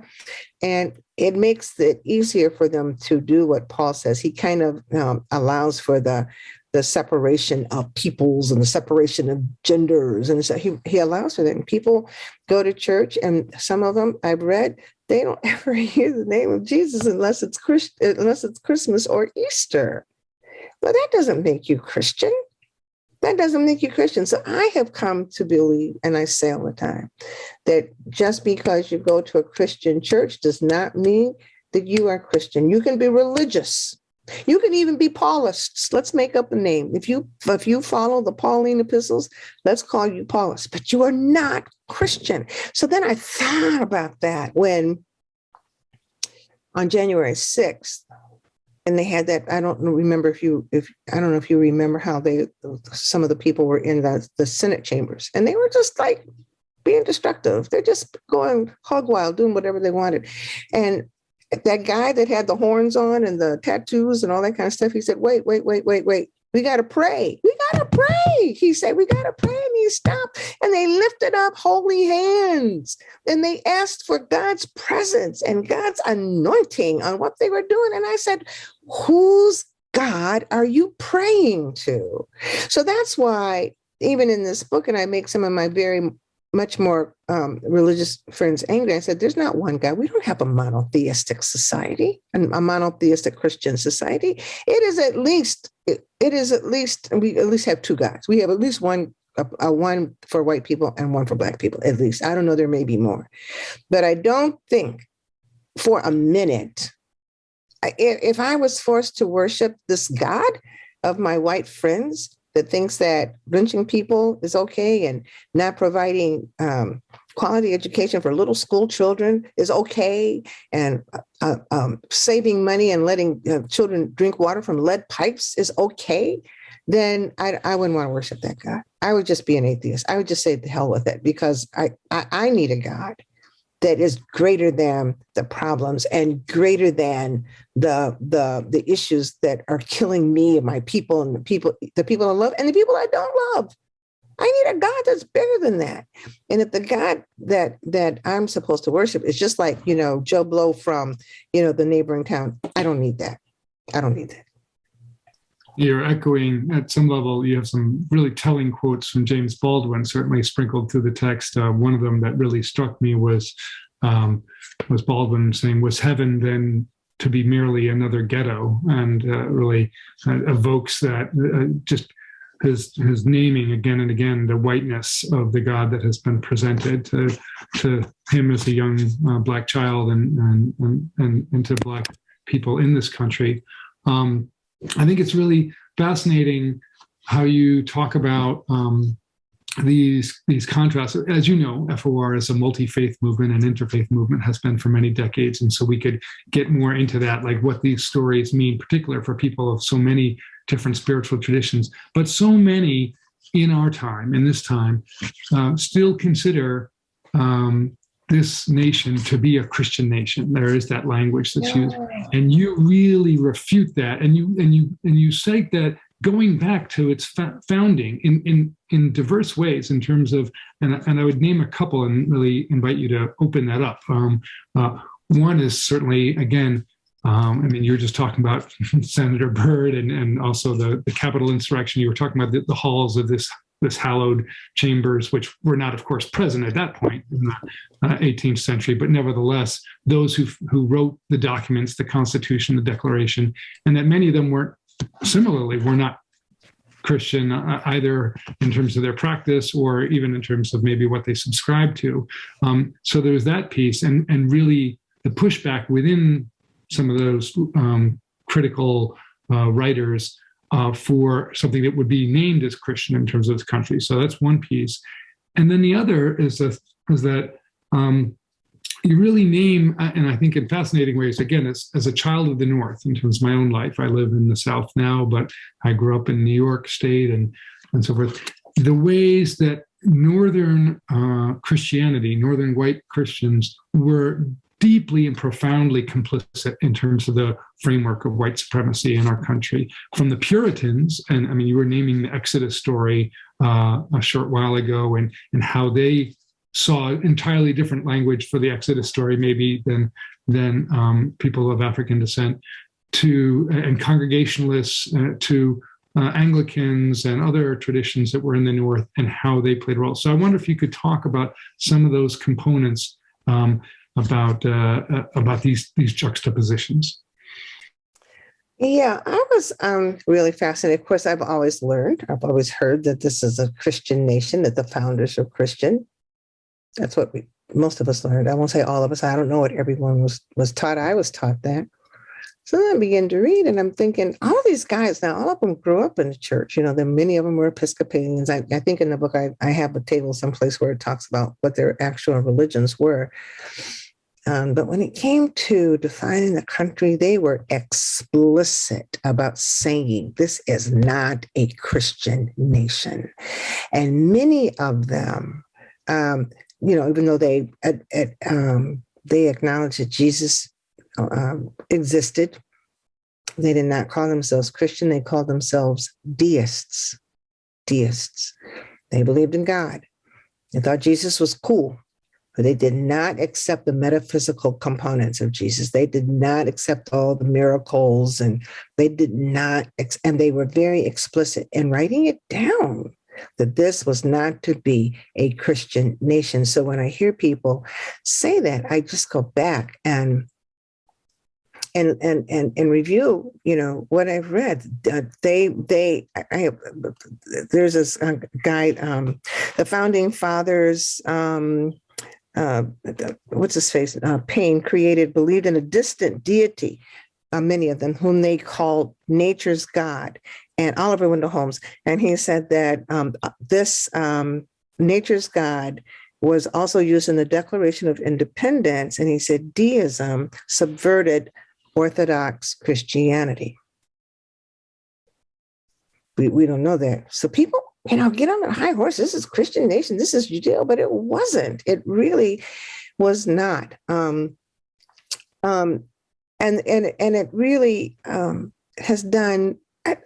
And it makes it easier for them to do what Paul says. He kind of um, allows for the the separation of peoples and the separation of genders. And so he, he allows for that. And people go to church, and some of them I've read, they don't [laughs] ever hear the name of Jesus unless it's Christ, unless it's Christmas or Easter. Well, that doesn't make you Christian. That doesn't make you Christian. So I have come to believe, and I say all the time, that just because you go to a Christian church does not mean that you are Christian. You can be religious. You can even be Paulists. Let's make up a name. If you if you follow the Pauline epistles, let's call you Paulist, but you are not Christian. So then I thought about that when on January 6th, and they had that i don't remember if you if i don't know if you remember how they some of the people were in the, the senate chambers and they were just like being destructive. They're just going hog wild doing whatever they wanted. And that guy that had the horns on and the tattoos and all that kind of stuff he said wait wait wait wait wait we got to pray. We got to pray. He said, We got to pray. And he stopped and they lifted up holy hands and they asked for God's presence and God's anointing on what they were doing. And I said, Whose God are you praying to? So that's why, even in this book, and I make some of my very much more um, religious friends angry. I said, There's not one God. We don't have a monotheistic society, and a monotheistic Christian society. It is at least, it, it is at least, we at least have two gods. We have at least one. A, a one for white people and one for black people, at least. I don't know, there may be more. But I don't think for a minute, if, if I was forced to worship this God of my white friends, that thinks that lynching people is okay and not providing um, quality education for little school children is okay and uh, um, saving money and letting uh, children drink water from lead pipes is okay, then I, I wouldn't want to worship that God. I would just be an atheist. I would just say the hell with it because I, I, I need a God that is greater than the problems and greater than the the the issues that are killing me and my people and the people the people I love and the people I don't love. I need a God that's bigger than that. And if the God that that I'm supposed to worship is just like, you know, Joe Blow from, you know, the neighboring town, I don't need that. I don't need that. You're echoing at some level, you have some really telling quotes from James Baldwin, certainly sprinkled through the text. Uh, one of them that really struck me was um, was Baldwin saying, was heaven then to be merely another ghetto? And uh, really uh, evokes that uh, just his his naming again and again the whiteness of the God that has been presented to to him as a young uh, black child and, and and and to black people in this country. Um, I think it's really fascinating how you talk about um, these these contrasts. As you know, FOR is a multi-faith movement and interfaith movement has been for many decades, and so we could get more into that, like what these stories mean, particular for people of so many different spiritual traditions, but so many in our time, in this time, uh, still consider um, this nation to be a Christian nation. There is that language that's yeah. used, and you really refute that, and you and you and you cite that going back to its founding in in in diverse ways in terms of, and and I would name a couple and really invite you to open that up. Um, uh, one is certainly again. Um, I mean, you were just talking about [laughs] Senator Byrd and, and also the, the Capitol insurrection. You were talking about the, the halls of this this hallowed chambers, which were not, of course, present at that point in the uh, 18th century, but nevertheless, those who, who wrote the documents, the Constitution, the Declaration, and that many of them weren't, similarly, were not Christian, uh, either in terms of their practice or even in terms of maybe what they subscribe to. Um, so there's that piece, and and really the pushback within some of those um, critical uh, writers uh, for something that would be named as Christian in terms of this country. So that's one piece, and then the other is that is that um, you really name, uh, and I think in fascinating ways, again, as, as a child of the North, in terms of my own life, I live in the South now, but I grew up in New York State and, and so forth. The ways that Northern uh, Christianity, Northern white Christians were deeply and profoundly complicit in terms of the framework of white supremacy in our country. From the Puritans, and I mean, you were naming the Exodus story uh, a short while ago, and, and how they saw entirely different language for the Exodus story, maybe than than um, people of African descent, to and Congregationalists, uh, to uh, Anglicans and other traditions that were in the North, and how they played a role. So I wonder if you could talk about some of those components um, about uh, uh about these these juxtapositions. Yeah, I was um, really fascinated. Of course, I've always learned, I've always heard that this is a Christian nation, that the founders are Christian. That's what we, most of us learned. I won't say all of us. I don't know what everyone was was taught. I was taught that. So then I began to read, and I'm thinking, all these guys now, all of them grew up in the church. You know, there many of them were Episcopalians. I, I think in the book I, I have a table someplace where it talks about what their actual religions were. Um, but when it came to defining the country, they were explicit about saying this is not a Christian nation. And many of them um, you know, even though they um, they acknowledged that Jesus um, existed, they did not call themselves Christian. They called themselves deists. Deists. They believed in God. They thought Jesus was cool, they did not accept the metaphysical components of Jesus. They did not accept all the miracles, and they did not, and they were very explicit in writing it down that this was not to be a Christian nation. So when I hear people say that, I just go back and and and and and review you know what i've read uh, they they i there's this uh, guy um the founding fathers um uh what's his face uh, created believed in a distant deity uh, many of them whom they called nature's god and Oliver Wendell Holmes, and he said that um, this um, nature's God was also used in the Declaration of Independence, and he said deism subverted Orthodox Christianity. We, we don't know that. So people, you know, get on a high horse. This is Christian nation. This is Judea, but it wasn't. It really was not. Um, um, and and and it really um, has done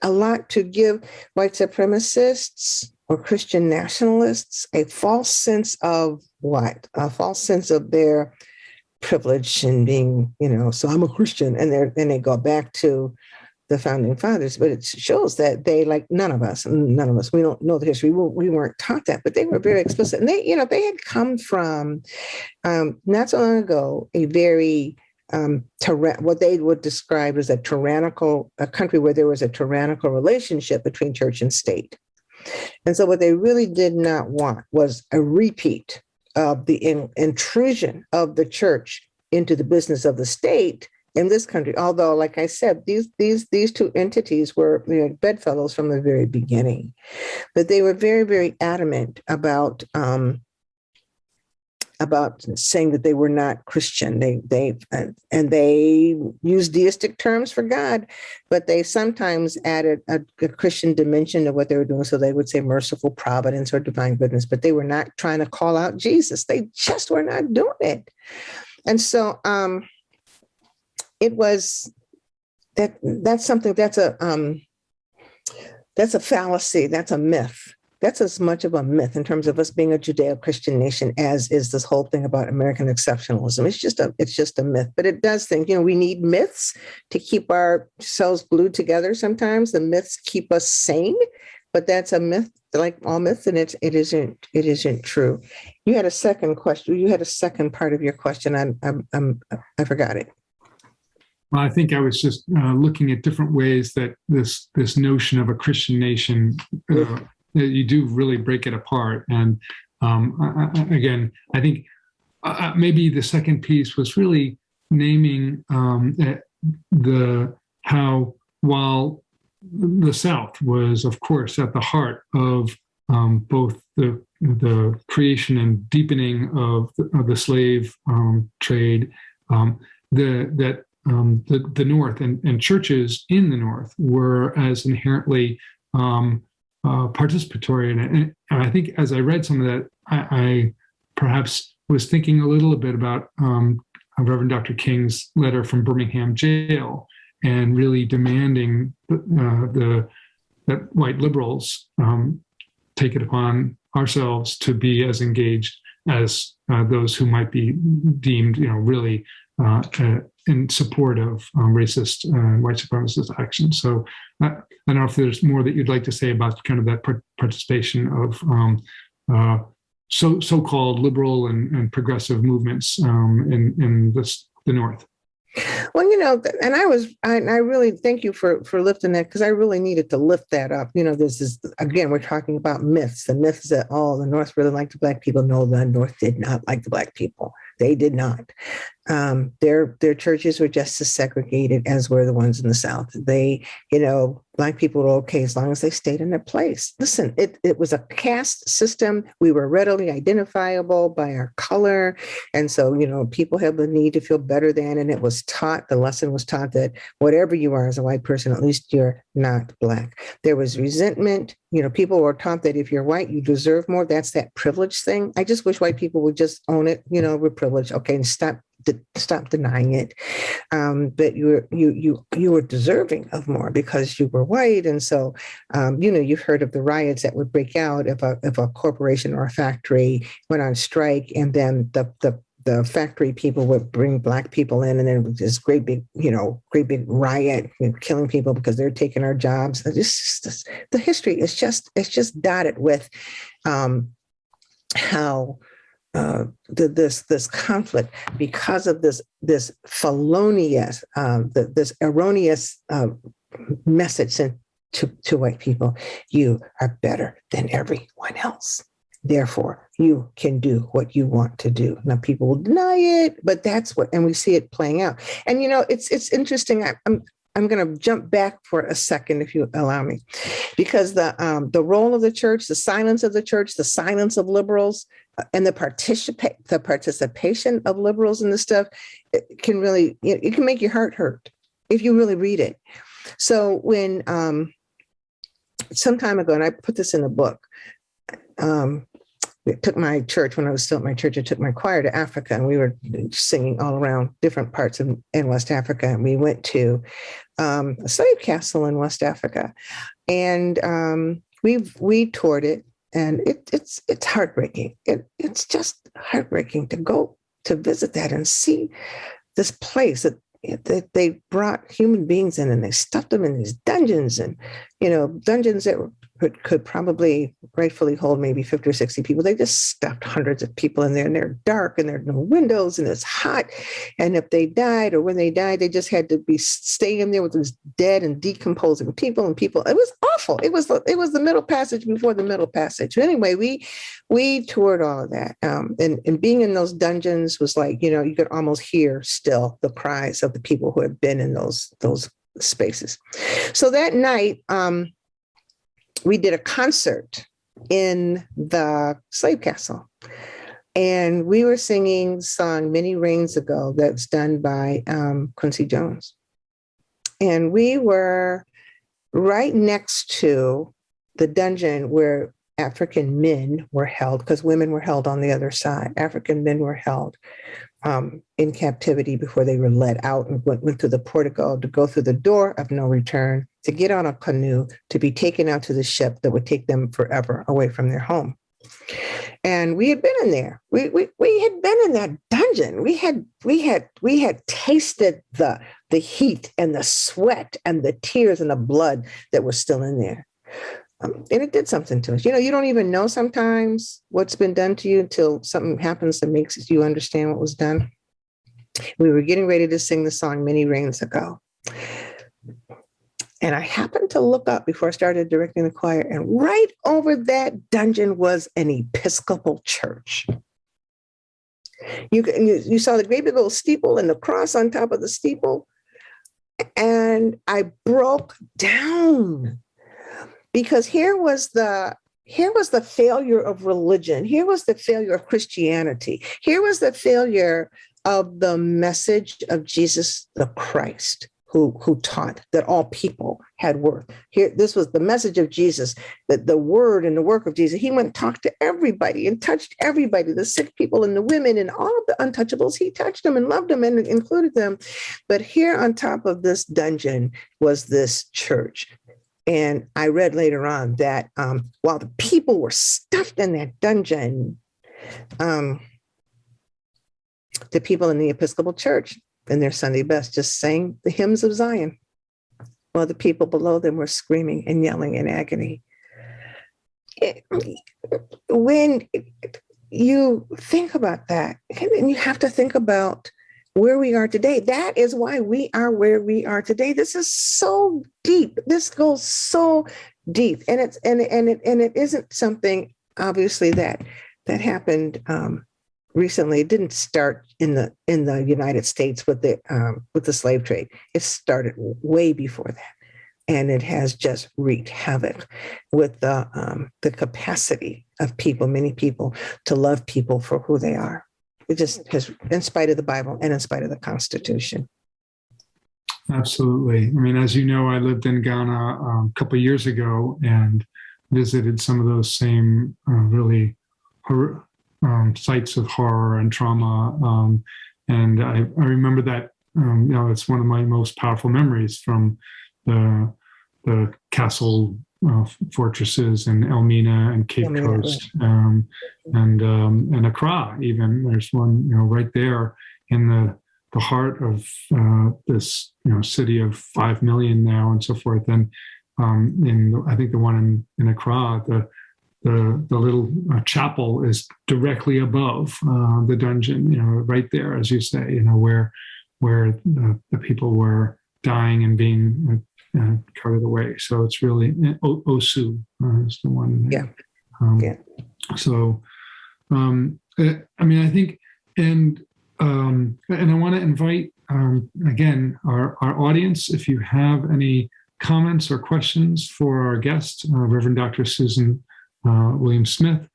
a lot to give white supremacists or Christian nationalists a false sense of what? A false sense of their privilege and being, you know, so I'm a Christian. And they then they go back to the founding fathers, but it shows that they like none of us, none of us, we don't know the history. We, we weren't taught that, but they were very explicit. And they, you know, they had come from um, not so long ago, a very um, what they would describe as a tyrannical, a country where there was a tyrannical relationship between church and state. And so what they really did not want was a repeat of the in, intrusion of the church into the business of the state in this country. Although, like I said, these these these two entities were you know, bedfellows from the very beginning, but they were very very adamant about um, about saying that they were not Christian. They they uh, and they used deistic terms for God, but they sometimes added a, a, Christian dimension to what they were doing. So they would say merciful providence or divine goodness, but they were not trying to call out Jesus. They just were not doing it. And so um, it was that that's something that's a um, that's a fallacy. That's a myth that's as much of a myth in terms of us being a Judeo-Christian nation as is this whole thing about American exceptionalism. It's just a it's just a myth, but it does think you know we need myths to keep ourselves glued together. Sometimes the myths keep us sane, but that's a myth like all myths, and it it isn't it isn't true. You had a second question. You had a second part of your question. I'm, I'm I forgot it. Well, I think I was just uh, looking at different ways that this this notion of a Christian nation, uh, you do really break it apart. And um, I, I, again, I think uh, maybe the second piece was really naming um, the how while the South was, of course, at the heart of um, both the the creation and deepening of the, of the slave um, trade, um, the that um, the, the North and, and churches in the North were as inherently um, uh, participatory. And, and, I think as I read some of that, I, I perhaps was thinking a little bit about um, Reverend Dr. King's letter from Birmingham jail and really demanding uh, the that white liberals um, take it upon ourselves to be as engaged as uh, those who might be deemed, you know, really uh, in support of um, racist uh, white supremacist action. So I, I, don't know if there's more that you'd like to say about kind of that participation of um, uh, so so-called liberal and, and progressive movements um, in in this, the North. Well, you know, and I was, I, I really thank you for for lifting that because I really needed to lift that up. You know, this is again, we're talking about myths. The myths that oh, the North really liked the black people. No, the North did not like the black people. They did not. Um, their their churches were just as segregated as were the ones in the South. They, you know, black people were okay as long as they stayed in their place. Listen, it, it was a caste system. We were readily identifiable by our color. And so, you know, people have the need to feel better than, and it was taught, the lesson was taught that whatever you are as a white person, at least you're not black. There was resentment. You know, people were taught that if you're white, you deserve more. That's that privilege thing. I just wish white people would just own it. You know, we're privileged. Okay, and stop to stop denying it. Um, but you were you you you were deserving of more because you were white, and so um, you know you've heard of the riots that would break out if a if a corporation or a factory went on strike, and then the the the factory people would bring black people in and then this great big you know great big riot killing people because they're taking our jobs just, the history is just it's just dotted with um how uh, the, this this conflict because of this this felonious um, this erroneous uh, message sent to, to white people you are better than everyone else. Therefore you can do what you want to do. Now people will deny it but that's what and we see it playing out. And you know it's it's interesting. I, i'm I'm going to jump back for a second, if you allow me, because the um, the role of the church, the silence of the church, the silence of liberals, and the participate the participation of liberals in this stuff it can really you know, it can make your heart hurt if you really read it. So when um some time ago and i put this in the book um it took my church when i was still at my church i took my choir to africa and we were singing all around different parts of in west africa and we went to um, a slave castle in west africa. And um, we we toured it and it, it's it's heartbreaking. It, it's just heartbreaking to go to visit that and see this place that, that they brought human beings in and they stuffed them in these dungeons and you know dungeons that could, could probably rightfully hold maybe 50 or 60 people. They just stuffed hundreds of people in there and they're dark and there are no windows and it's hot. And if they died or when they died, they just had to be staying in there with these dead and decomposing people and people. It was awful. It was it was the middle passage before the middle passage. Anyway, we we toured all of that. Um, and, and being in those dungeons was like, you know, you could almost hear still the cries of the people who had been in those those spaces. So that night, um, we did a concert in the slave castle. And we were singing song Many Rains Ago that's done by um, Quincy Jones. And we were right next to the dungeon where African men were held, because women were held on the other side. African men were held um, in captivity before they were let out and went, went through the portico to go through the door of no return, to get on a canoe, to be taken out to the ship that would take them forever away from their home. And we had been in there. We, we, we had been in that dungeon. We had we had we had tasted the the heat and the sweat and the tears and the blood that was still in there. Um, and it did something to us. You know, you don't even know sometimes what's been done to you until something happens that makes you understand what was done. We were getting ready to sing the song Many Rains Ago. And I happened to look up before I started directing the choir, and right over that dungeon was an Episcopal church. You, you, you saw the great big old steeple and the cross on top of the steeple. And I broke down because here was the here was the failure of religion. Here was the failure of Christianity. Here was the failure of the message of Jesus the Christ, who, who taught that all people had worth. Here, this was the message of Jesus, that the word and the work of Jesus. He went and talked to everybody and touched everybody, the sick people and the women and all of the untouchables. He touched them and loved them and included them. But here on top of this dungeon was this church. And I read later on that um, while the people were stuffed in that dungeon, um, the people in the Episcopal Church in their Sunday best just sang the hymns of Zion, while the people below them were screaming and yelling in agony. It- when you think about that, and you have to think about where we are today. That is why we are where we are today. This is so deep. This goes so deep, and it's and and it and it isn't something obviously that that happened um, recently. It didn't start in the in the United States with the um, with the slave trade. It started way before that, and it has just wreaked havoc with the um, the capacity of people, many people, to love people for who they are. Just has, in spite of the Bible and in spite of the Constitution. Absolutely. I mean, as you know, I lived in Ghana um, a couple years ago and visited some of those same uh, really um, sites of horror and trauma. Um, and I, I remember that, um, you know, it's one of my most powerful memories from the, the castle uh, fortresses in Elmina and Cape Elmina. Coast um, and um, and Accra. Even there's one, you know, right there in the the heart of uh, this you know city of five million now and so forth. And um, in I think the one in, in Accra, the the the little uh, chapel is directly above uh, the dungeon. You know, right there, as you say. You know where where the, the people were dying and being uh, carried away. So it's really o- Osu uh, is the one. Yeah. Um, Yeah. So, um, uh, I mean, I think, and um, and I want to invite um, again our our audience. If you have any comments or questions for our guest, uh, Reverend Dr. Susan uh, Williams Smith,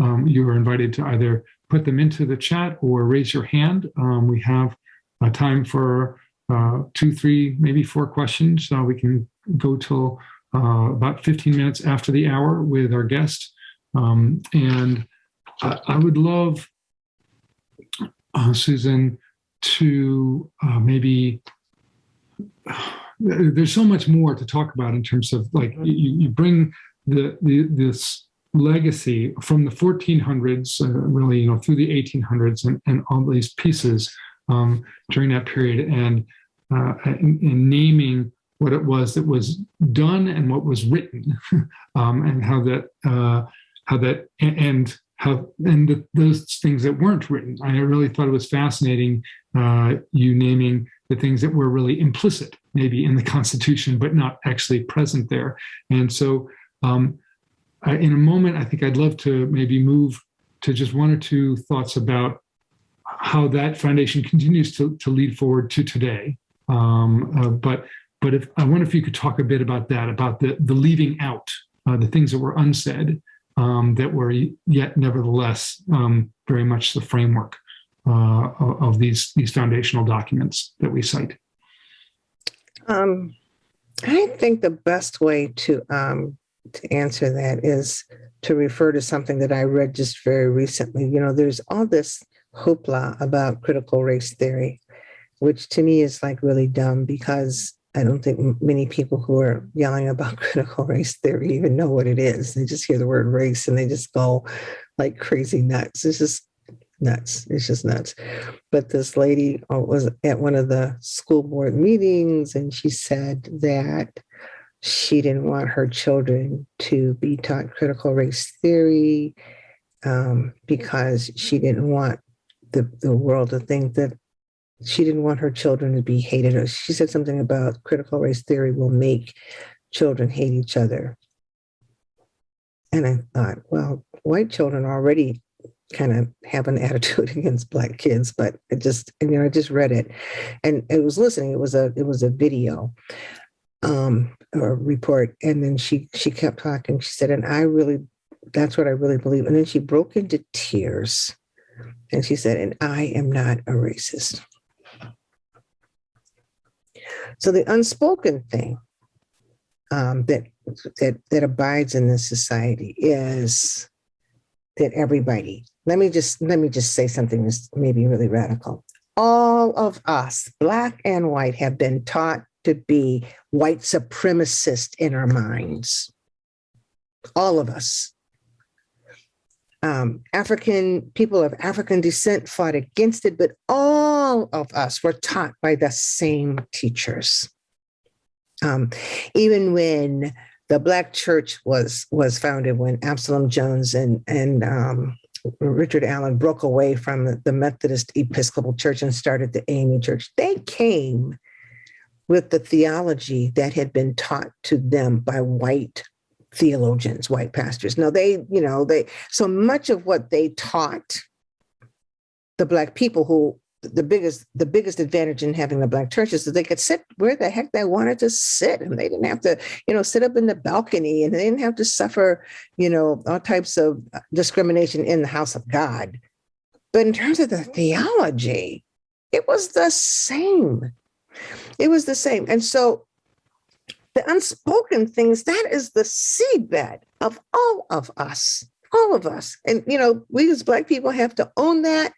um, you are invited to either put them into the chat or raise your hand. Um, we have uh, time for uh, two, three, maybe four questions. Uh, we can go till uh, about 15 minutes after the hour with our guest. Um, and I, I would love, uh, Susan, to uh, maybe, [sighs] there's so much more to talk about in terms of like, you, you bring the, the this legacy from the 1400s, uh, really, you know, through the 1800s and, and all these pieces um, during that period and, uh, and, and naming what it was that was done and what was written [laughs] um, and how that uh, how that and how and the, those things that weren't written. I really thought it was fascinating uh, you naming the things that were really implicit maybe in the [laughs] constitution but not actually present there. And so um, I, in a moment i think i'd love to maybe move to just one or two thoughts about how that foundation continues to, to lead forward to today. Um, uh, but but if I wonder if you could talk a bit about that, about the the leaving out, uh, the things that were unsaid, um, that were yet nevertheless um, very much the framework uh, of, these these foundational documents that we cite. Um, I think the best way to um, to answer that is to refer to something that I read just very recently. You know, there's all this hoopla about critical race theory, which to me is like really dumb because I don't think many people who are yelling about [laughs] critical race theory even know what it is. They just hear the word race and they just go like crazy nuts. It's just nuts. It's just nuts. But this lady uh, was at one of the school board meetings and she said that she didn't want her children to be taught critical race theory um, because she didn't want the, the world to think that she didn't want her children to be hated. She said something about critical race theory will make children hate each other. And I thought, well, white children already kind of have an [laughs] attitude against black kids, but it just, you know, I just read it and it was listening. It was a, it was a video um, or report. And then she, she kept talking. She said, and I really, that's what I really believe. And then she broke into tears and she said, and I am not a racist. So the unspoken thing um, that that that abides in this society is that everybody. Let me just let me just say something that's maybe really radical. All of us, black and white, have been taught to be white supremacist in our minds. All of us. Um, African people of African descent fought against it, but all of us were taught by the same teachers. Um, even when the Black Church was was founded, when Absalom Jones and and um, Richard Allen broke away from the, Methodist Episcopal Church and started the AME Church, they came with the theology that had been taught to them by white theologians, white pastors. Now they, you know, they so much of what they taught the black people who the biggest the biggest advantage in having the black churches is that they could sit where the heck they wanted to sit and they didn't have to you know sit up in the balcony and they didn't have to suffer you know all types of discrimination in the house of god. But in terms of the theology it was the same. It was the same. And so the unspoken things that is the seedbed of all of us all of us. And you know we as black people have to own that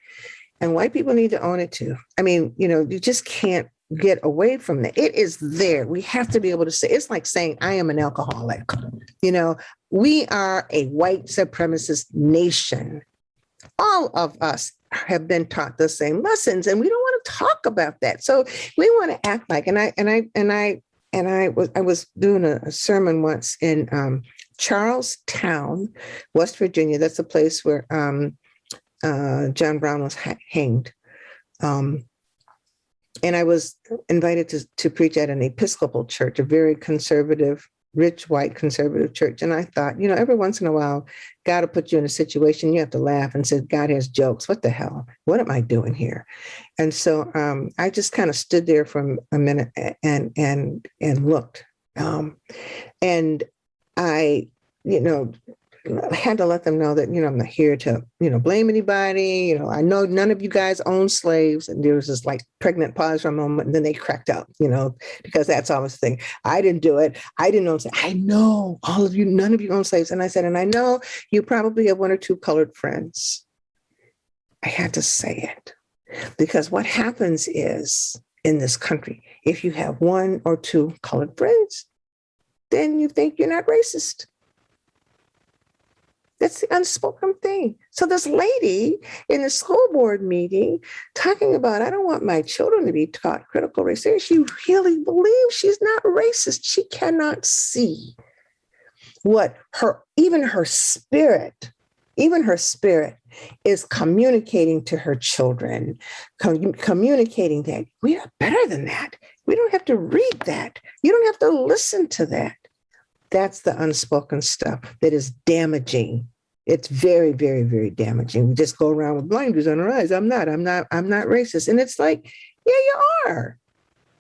and white people need to own it too. I mean you know you just can't get away from that. It is there. We have to be able to say it's like saying i am an alcoholic. You know we are a white supremacist nation. All of us have been taught the same lessons and we don't want to talk about that. So we want to act like and i and i and i and I was I was doing a, a sermon once in um, Charles Town, West Virginia. That's the place where um, uh, John Brown was ha hanged. Um, and I was invited to, to preach at an Episcopal church, a very conservative, rich white conservative church. And I thought, you know, every once in a while, God will put you in a situation you have to laugh and say, God has jokes. What the hell? What am I doing here? And so um, I just kind of stood there for a minute and and and looked. Um, and I, you know, I had to let them know that, you know, I'm not here to, you know, blame anybody. You know, I know none of you guys own slaves. And there was this like pregnant pause for a moment. And then they cracked up, you know, because that's always the thing. I didn't do it. I didn't own slaves. I know all of you, none of you own slaves. And I said, and I know you probably have one or two colored friends. I had to say it because what happens is in this country, if you have one or two colored friends, then you think you're not racist. That's the unspoken thing. So this lady in the school board meeting talking about, I don't want my children to be taught critical race theory. She really believes she's not racist. She cannot see what her, even her spirit, even her spirit is communicating to her children, com communicating that we are better than that. We don't have to read that. You don't have to listen to that. That's the unspoken stuff that is damaging. It's very, very, very damaging. We just go around with blinders on our eyes. I'm not, I'm not, I'm not racist. And it's like, yeah, you are.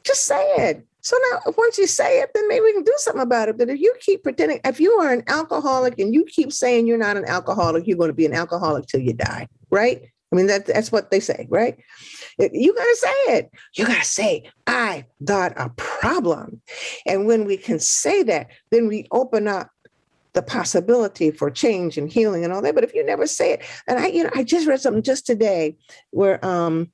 Just say it. So now once you say it, then maybe we can do something about it. But if you keep pretending, if you are an alcoholic and you keep saying you're not an alcoholic, you're going to be an alcoholic till you die, right? I mean, that, that's what they say, right? You got to say it. You got to say, I got a problem. And when we can say that, then we open up the possibility for change and healing and all that. But if you never say it, and I, you know, I just read something just today where, um,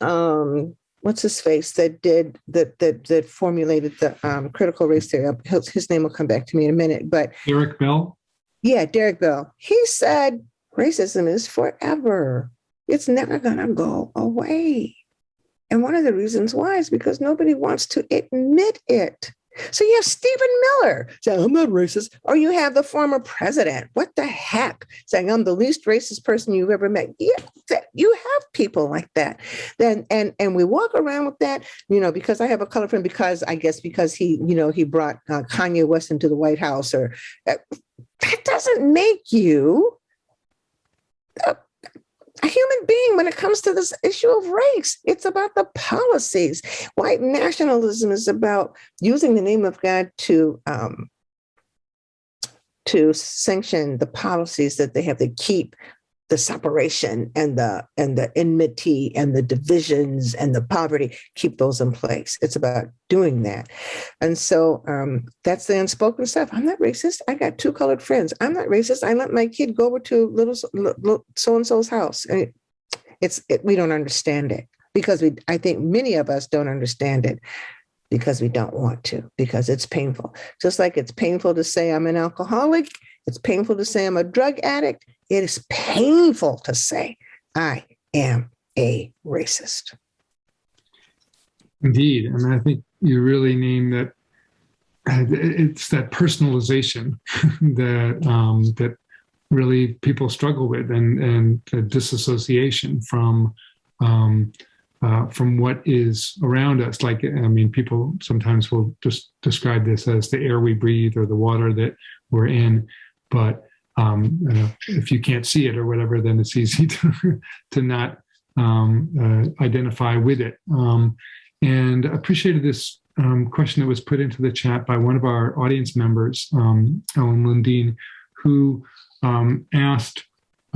um, what's his face that did that that that formulated the um, critical race theory. His, his name will come back to me in a minute, but Derek Bell. Yeah, Derek Bell. He said racism is forever. It's never gonna go away. And one of the reasons why is because nobody wants to admit it. So you have Stephen Miller saying, I'm not racist. Or you have the former president. What the heck? Saying, I'm the least racist person you've ever met. Yeah, you have people like that. Then and and we walk around with that, you know, because I have a color friend, because I guess because he, you know, he brought uh, Kanye West into the White House or uh, that doesn't make you a, a human being when it comes to this issue of race. It's about the policies. White nationalism is about using the name of God to um, to sanction the policies that they have to keep the separation and the and the enmity and the divisions and the poverty keep those in place. It's about doing that. And so um, that's the unspoken stuff. I'm not racist. I got two colored friends. I'm not racist. I let my kid go over to little so and so's house. And it's it, we don't understand it because we i think many of us don't understand it because we don't want to because it's painful. Just like it's painful to say i'm an alcoholic it's painful to say i'm a drug addict it is painful to say, I am a racist. Indeed. And I think you really name that uh, it's that personalization [laughs] that um, that really people struggle with and and the disassociation from um, uh, from what is around us. Like I mean, people sometimes will just describe this as the air we breathe or the water that we're in, but um, if you can't see it or whatever, then it's easy [laughs] to, to not um, uh, identify with it. Um, and appreciated this um, question that was put into the chat by one of our audience members, um, Ellen Lundeen, who um, asked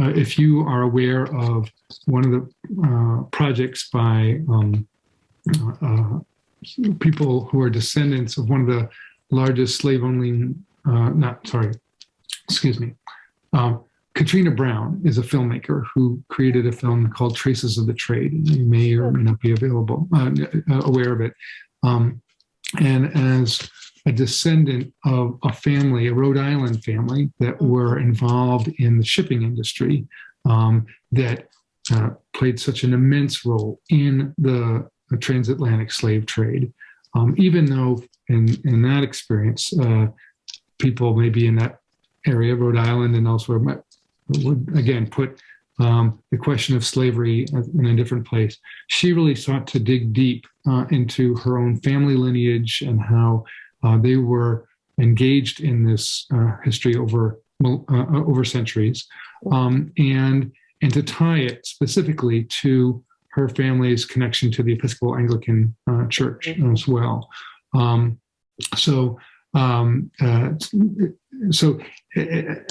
uh, if you are aware of one of the uh, projects by uh, people who are descendants of one of the largest slave owning, uh, not sorry, excuse me, um, Katrina Browne is a filmmaker who created a film called Traces of the Trade. You may or may not be available, uh, uh, aware of it. Um, and as a descendant of a family, a Rhode Island family that were involved in the shipping industry um, that uh, played such an immense role in the, the transatlantic slave trade. Um, even though in, in that experience, uh, people maybe in that area, Rhode Island and elsewhere, would again put um, the question of slavery in a different place. She really sought to dig deep uh, into her own family lineage and how uh, they were engaged in this uh, history over uh, over centuries, um, and and to tie it specifically to her family's connection to the Episcopal Anglican uh, Church as well. Um, so um, uh, so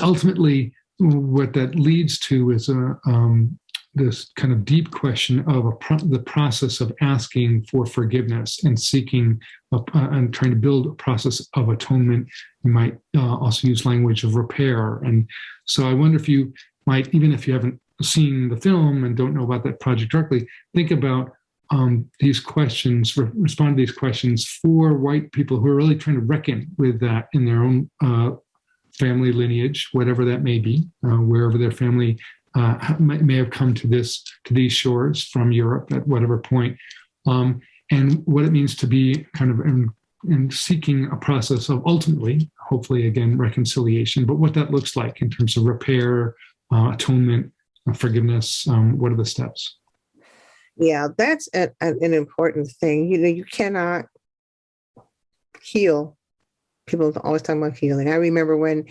ultimately, what that leads to is a, um, this kind of deep question of pro the process of asking for forgiveness and seeking a, uh, and trying to build a process of atonement. You might uh, also use language of repair. And so I wonder if you might, even if you haven't seen the film and don't know about that project directly, think about um, these questions, re respond to these questions for white people who are really trying to reckon with that in their own uh, family lineage, whatever that may be, uh, wherever their family uh, may have come to this to these shores from Europe at whatever point, um, and what it means to be kind of in, in seeking a process of ultimately, hopefully again, reconciliation, but what that looks like in terms of repair, uh, atonement, uh, forgiveness, um, what are the steps? Yeah, that's a, a, an important thing. You know, you cannot heal. People always talk about healing. I remember when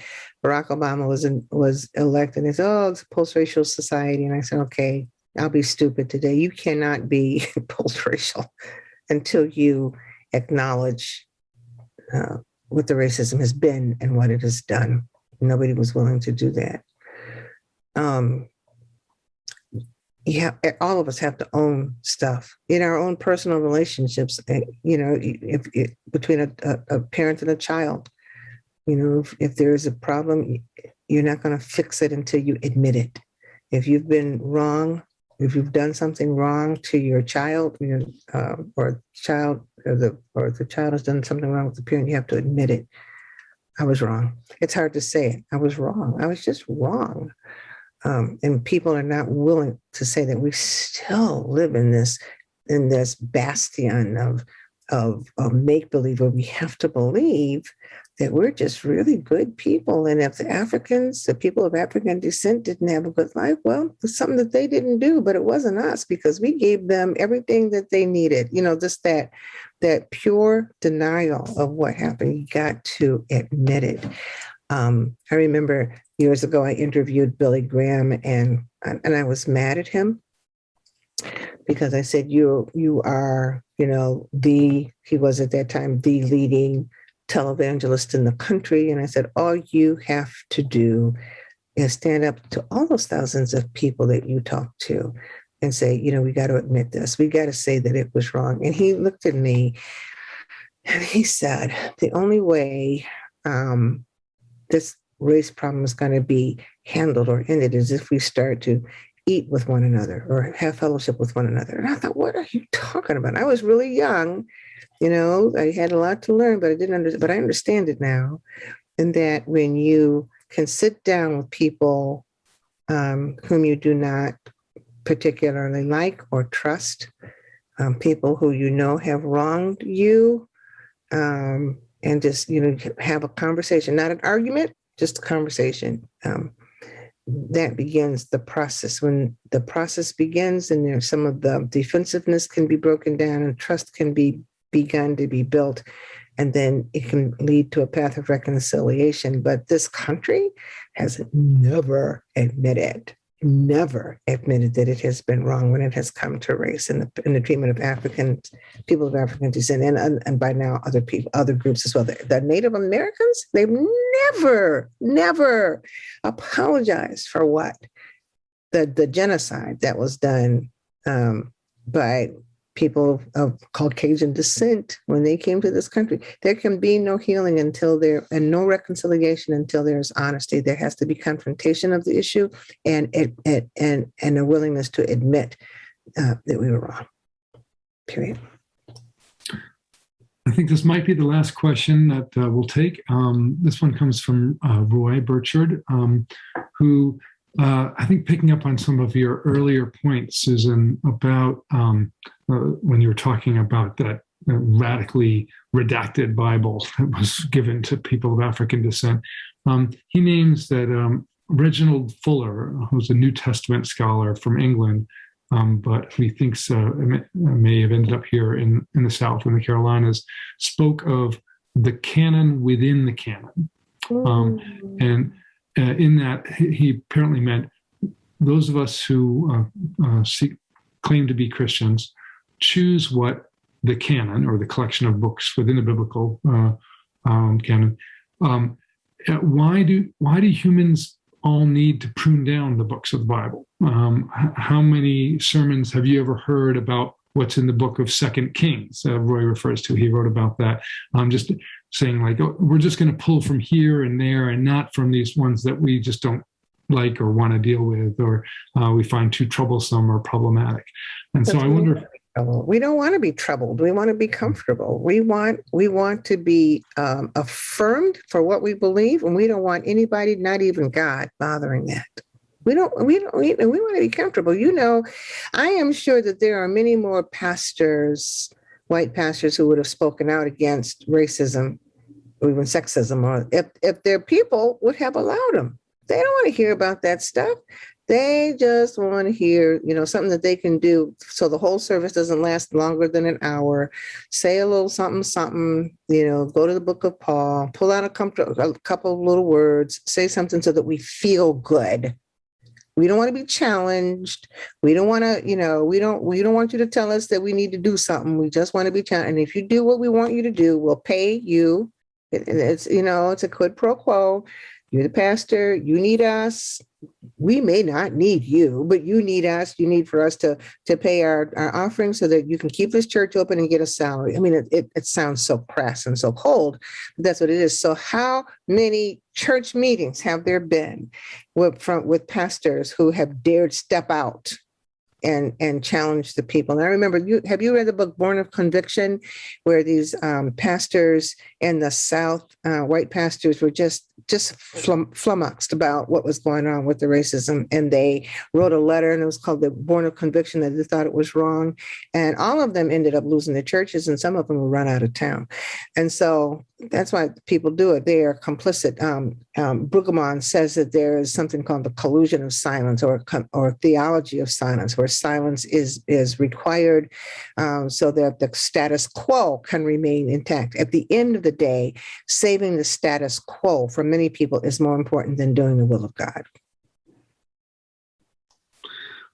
Barack Obama was in, was elected. Said, "Oh, it's a post-racial society," and I said, "Okay, I'll be stupid today. You cannot be [laughs] post-racial until you acknowledge uh, what the racism has been and what it has done. Nobody was willing to do that. Um, yeah, all of us have to own stuff in our own personal relationships. Eh, you know, if, if between a, a, parent and a child, you know, if, if there is a problem, you're not going to fix it until you admit it. If you've been wrong, if you've done something wrong to your child, you know, uh, or child, or the or the child has done something wrong with the parent, you have to admit it. I was wrong. It's hard to say it. I was wrong. I was just wrong. Um, and people are not willing to say that we still live in this in this bastion of of, of make believe, where we have to believe that we're just really good people. And if the Africans, the people of African descent didn't have a good life, well, it's something that they didn't do, but it wasn't us because we gave them everything that they needed. You know, just that that pure denial of what happened. You got to admit it. Um, I remember years ago I interviewed Billy Graham and and I was mad at him because I said you you are you know the he was at that time the leading televangelist in the country. And I said all you have to do is stand up to all those thousands of people that you talk to and say you know we got to admit this. We got to say that it was wrong. And he looked at me and he said the only way um, this race problem is going to be handled or ended is if we start to eat with one another or have fellowship with one another. And I thought, what are you talking about? I was really young, you know, I had a lot to learn, but I didn't understand, but I understand it now. And that when you can sit down with people um, whom you do not particularly like or trust, um, people who you know have wronged you, um, and just, you know, have a conversation, not an argument, just a conversation. Um, that begins the process. When the process begins, and there's some of the defensiveness can be broken down and trust can be begun to be built, and then it can lead to a path of reconciliation. But this country has never admitted, never admitted that it has been wrong when it has come to race and the, the treatment of African people of African descent, and, and, and by now other people, other groups as well. The, the Native Americans, they've never, never apologized for what the the genocide that was done um, by people of Caucasian descent when they came to this country. There can be no healing until there and no reconciliation until there's honesty. There has to be confrontation of the issue and it, it and and a willingness to admit uh, that we were wrong. Period. I think this might be the last question that uh, we'll take. Um, this one comes from uh, Roy Burchard, um, who uh, I think picking up on some of your earlier points, Susan, about um, uh, when you were talking about that uh, radically redacted Bible [laughs] that was given to people of African descent. Um, he names that um, Reginald Fuller, who's a New Testament scholar from England, um, but he thinks uh, may, may have ended up here in, in the South, in the Carolinas, spoke of the canon within the canon. Um, and uh, in that, he apparently meant those of us who uh, uh, seek, claim to be Christians choose what the canon or the collection of books within the biblical uh, um, canon. Um, uh, why do why do humans all need to prune down the books of the Bible? Um, how many sermons have you ever heard about what's in the book of Second Kings? Uh, Roy refers to. He wrote about that. Um, just saying like oh, we're just going to pull from here and there and not from these ones that we just don't like or want to deal with or uh, we find too troublesome or problematic. And so I wonder. If, we don't want to be troubled. We want to be comfortable. We want we want to be um, affirmed for what we believe, and we don't want anybody, not even God, bothering that. We don't, we don't, we, we want to be comfortable. You know, I am sure that there are many more pastors, white pastors, who would have spoken out against racism or even sexism, or if, if their people would have allowed them. They don't want to hear about that stuff. They just want to hear, you know, something that they can do so the whole service doesn't last longer than an hour. Say a little something, something, you know, go to the book of Paul, pull out a a couple of little words, say something so that we feel good. We don't want to be challenged. We don't want to, you know, we don't we don't want you to tell us that we need to do something. We just want to be challenged. And if you do what we want you to do, we'll pay you. It, it's, you know, it's a quid pro quo. You're the pastor, you need us. We may not need you, but you need us. You need for us to to pay our, our offering so that you can keep this church open and get a salary. I mean, it, it, it sounds so crass and so cold, but that's what it is. So how many church meetings have there been with from with pastors who have dared step out and and challenge the people. And I remember you have you read the book Born of Conviction, where these um, pastors in the South, uh, white pastors, were just just flum- flummoxed about what was going on with the racism, and they wrote a letter, and it was called the Born of Conviction that they thought it was wrong, and all of them ended up losing their churches, and some of them were run out of town, and so that's why people do it. They are complicit. Um, um, Brueggemann says that there is something called the collusion of silence or or theology of silence, where silence is is required um, so that the status quo can remain intact. At the end of the day, saving the status quo for many people is more important than doing the will of God.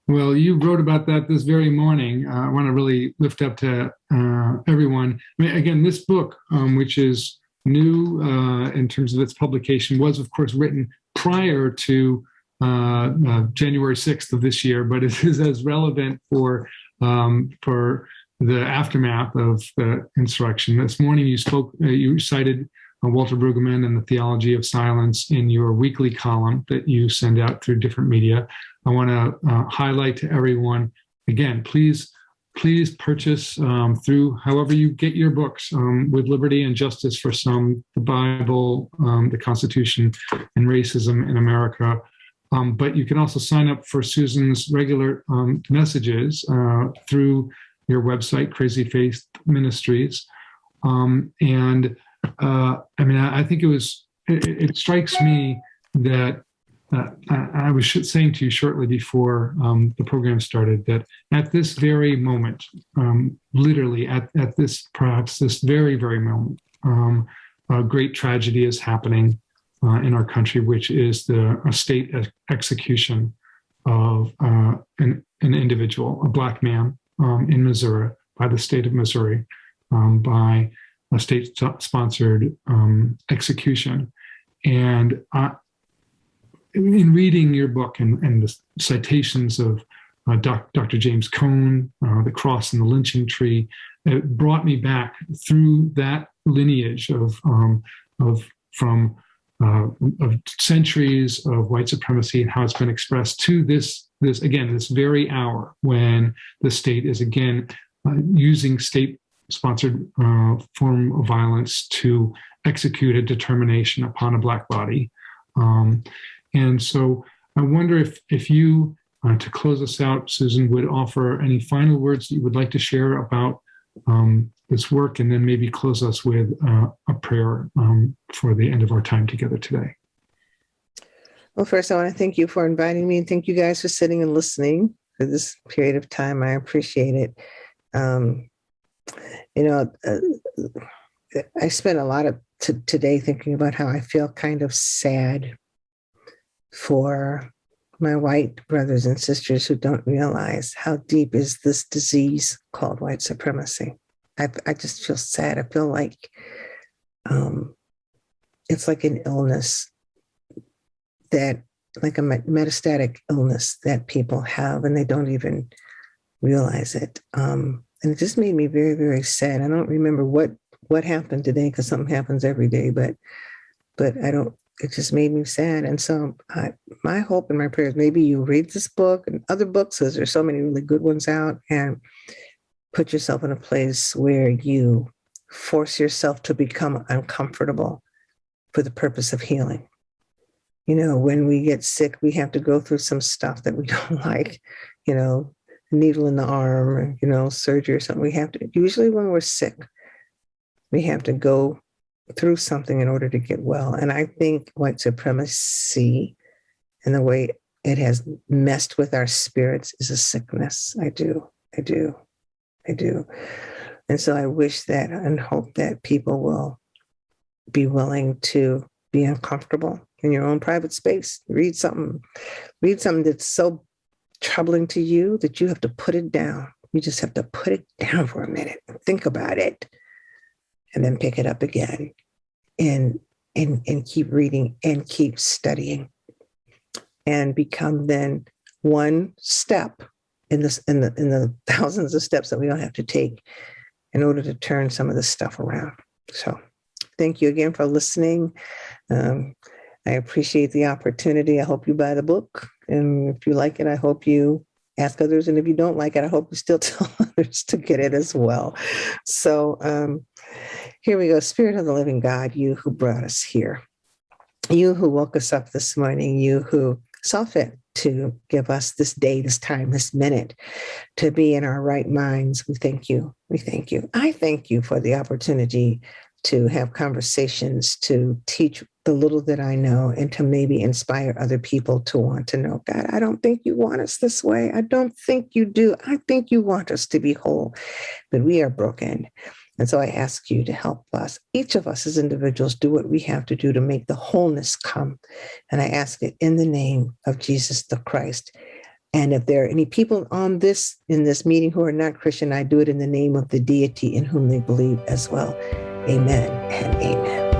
Well, you wrote about that this very morning. Uh, I want to really lift up to uh, everyone. I mean, again, this book, um, which is new uh, in terms of its publication, was, of course, written prior to uh, uh, January 6th of this year, but it [laughs] is as relevant for um, for the aftermath of the insurrection. This morning, you spoke, uh, you cited Walter Brueggemann and the Theology of Silence in your weekly column that you send out through different media. I want to uh, highlight to everyone again, please, please purchase um, through however you get your books um, with liberty and justice for some, the Bible, um, the Constitution, and racism in America. Um, but you can also sign up for Susan's regular um, messages uh, through your website, Crazy Faith Ministries. Um, and uh, I mean, I, I think it was, it, it strikes me that uh, I, I, was saying to you shortly before um, the program started that at this very moment, um, literally at, at this, perhaps this very, very moment, um, a great tragedy is happening uh, in our country, which is the state execution of uh, an, an, individual, a black man um, in Missouri, by the state of Missouri, um, by a state-sponsored um, execution. And in reading your book and, and the citations of uh, doc, Dr. James Cone, uh, The Cross and the Lynching Tree, it brought me back through that lineage of, um, of from uh, of centuries of white supremacy and how it's been expressed to this, this again, this very hour when the state is again uh, using state-sponsored uh, form of violence to execute a determination upon a black body. Um, and so I wonder if, if you, uh, to close us out, Susan, would offer any final words that you would like to share about um, this work, and then maybe close us with uh, a prayer um, for the end of our time together today. Well, first, I want to thank you for inviting me, and thank you guys for sitting and listening for this period of time. I appreciate it. Um, you know, uh, I spent a lot of today thinking about how I feel kind of sad for my white brothers and sisters who don't realize how deep is this disease called white supremacy. I, I just feel sad. I feel like um, it's like an illness that, like a metastatic illness that people have and they don't even realize it. Um, and it just made me very, very sad. I don't remember what what happened today because something happens every day, but but I don't it just made me sad. And so I, my hope and my prayers, maybe you read this book and other books, because there's so many really good ones out, and put yourself in a place where you force yourself to become uncomfortable for the purpose of healing. You know, when we get sick, we have to go through some stuff that we [laughs] don't like, you know, needle in the arm, or, you know, surgery or something. We have to, usually when we're sick, we have to go through something in order to get well. And I think white supremacy and the way it has messed with our spirits is a sickness. I do. I do. I do. And so I wish that and hope that people will be willing to be uncomfortable in your own private space. Read something, read something that's so troubling to you that you have to put it down. You just have to put it down for a minute. Think about it and then pick it up again and and and keep reading and keep studying and become then one step in this in the in the thousands of steps that we don't have to take in order to turn some of this stuff around so thank you again for listening um, i appreciate the opportunity i hope you buy the book and if you like it i hope you ask others. And if you don't like it, I hope you still [laughs] tell others to get it as well. So um, here we go. Spirit of the living God, you who brought us here, you who woke us up this morning, you who saw fit to give us this day, this time, this minute to be in our right minds. We thank you. We thank you. I thank you for the opportunity to have conversations, to teach the little that I know, and to maybe inspire other people to want to know God. I don't think you want us this way. I don't think you do. I think you want us to be whole, but we are broken. And so I ask you to help us, each of us as individuals, do what we have to do to make the wholeness come. And I ask it in the name of Jesus the Christ. And if there are any people on this in this meeting who are not Christian, I do it in the name of the deity in whom they believe as well. Amen and amen.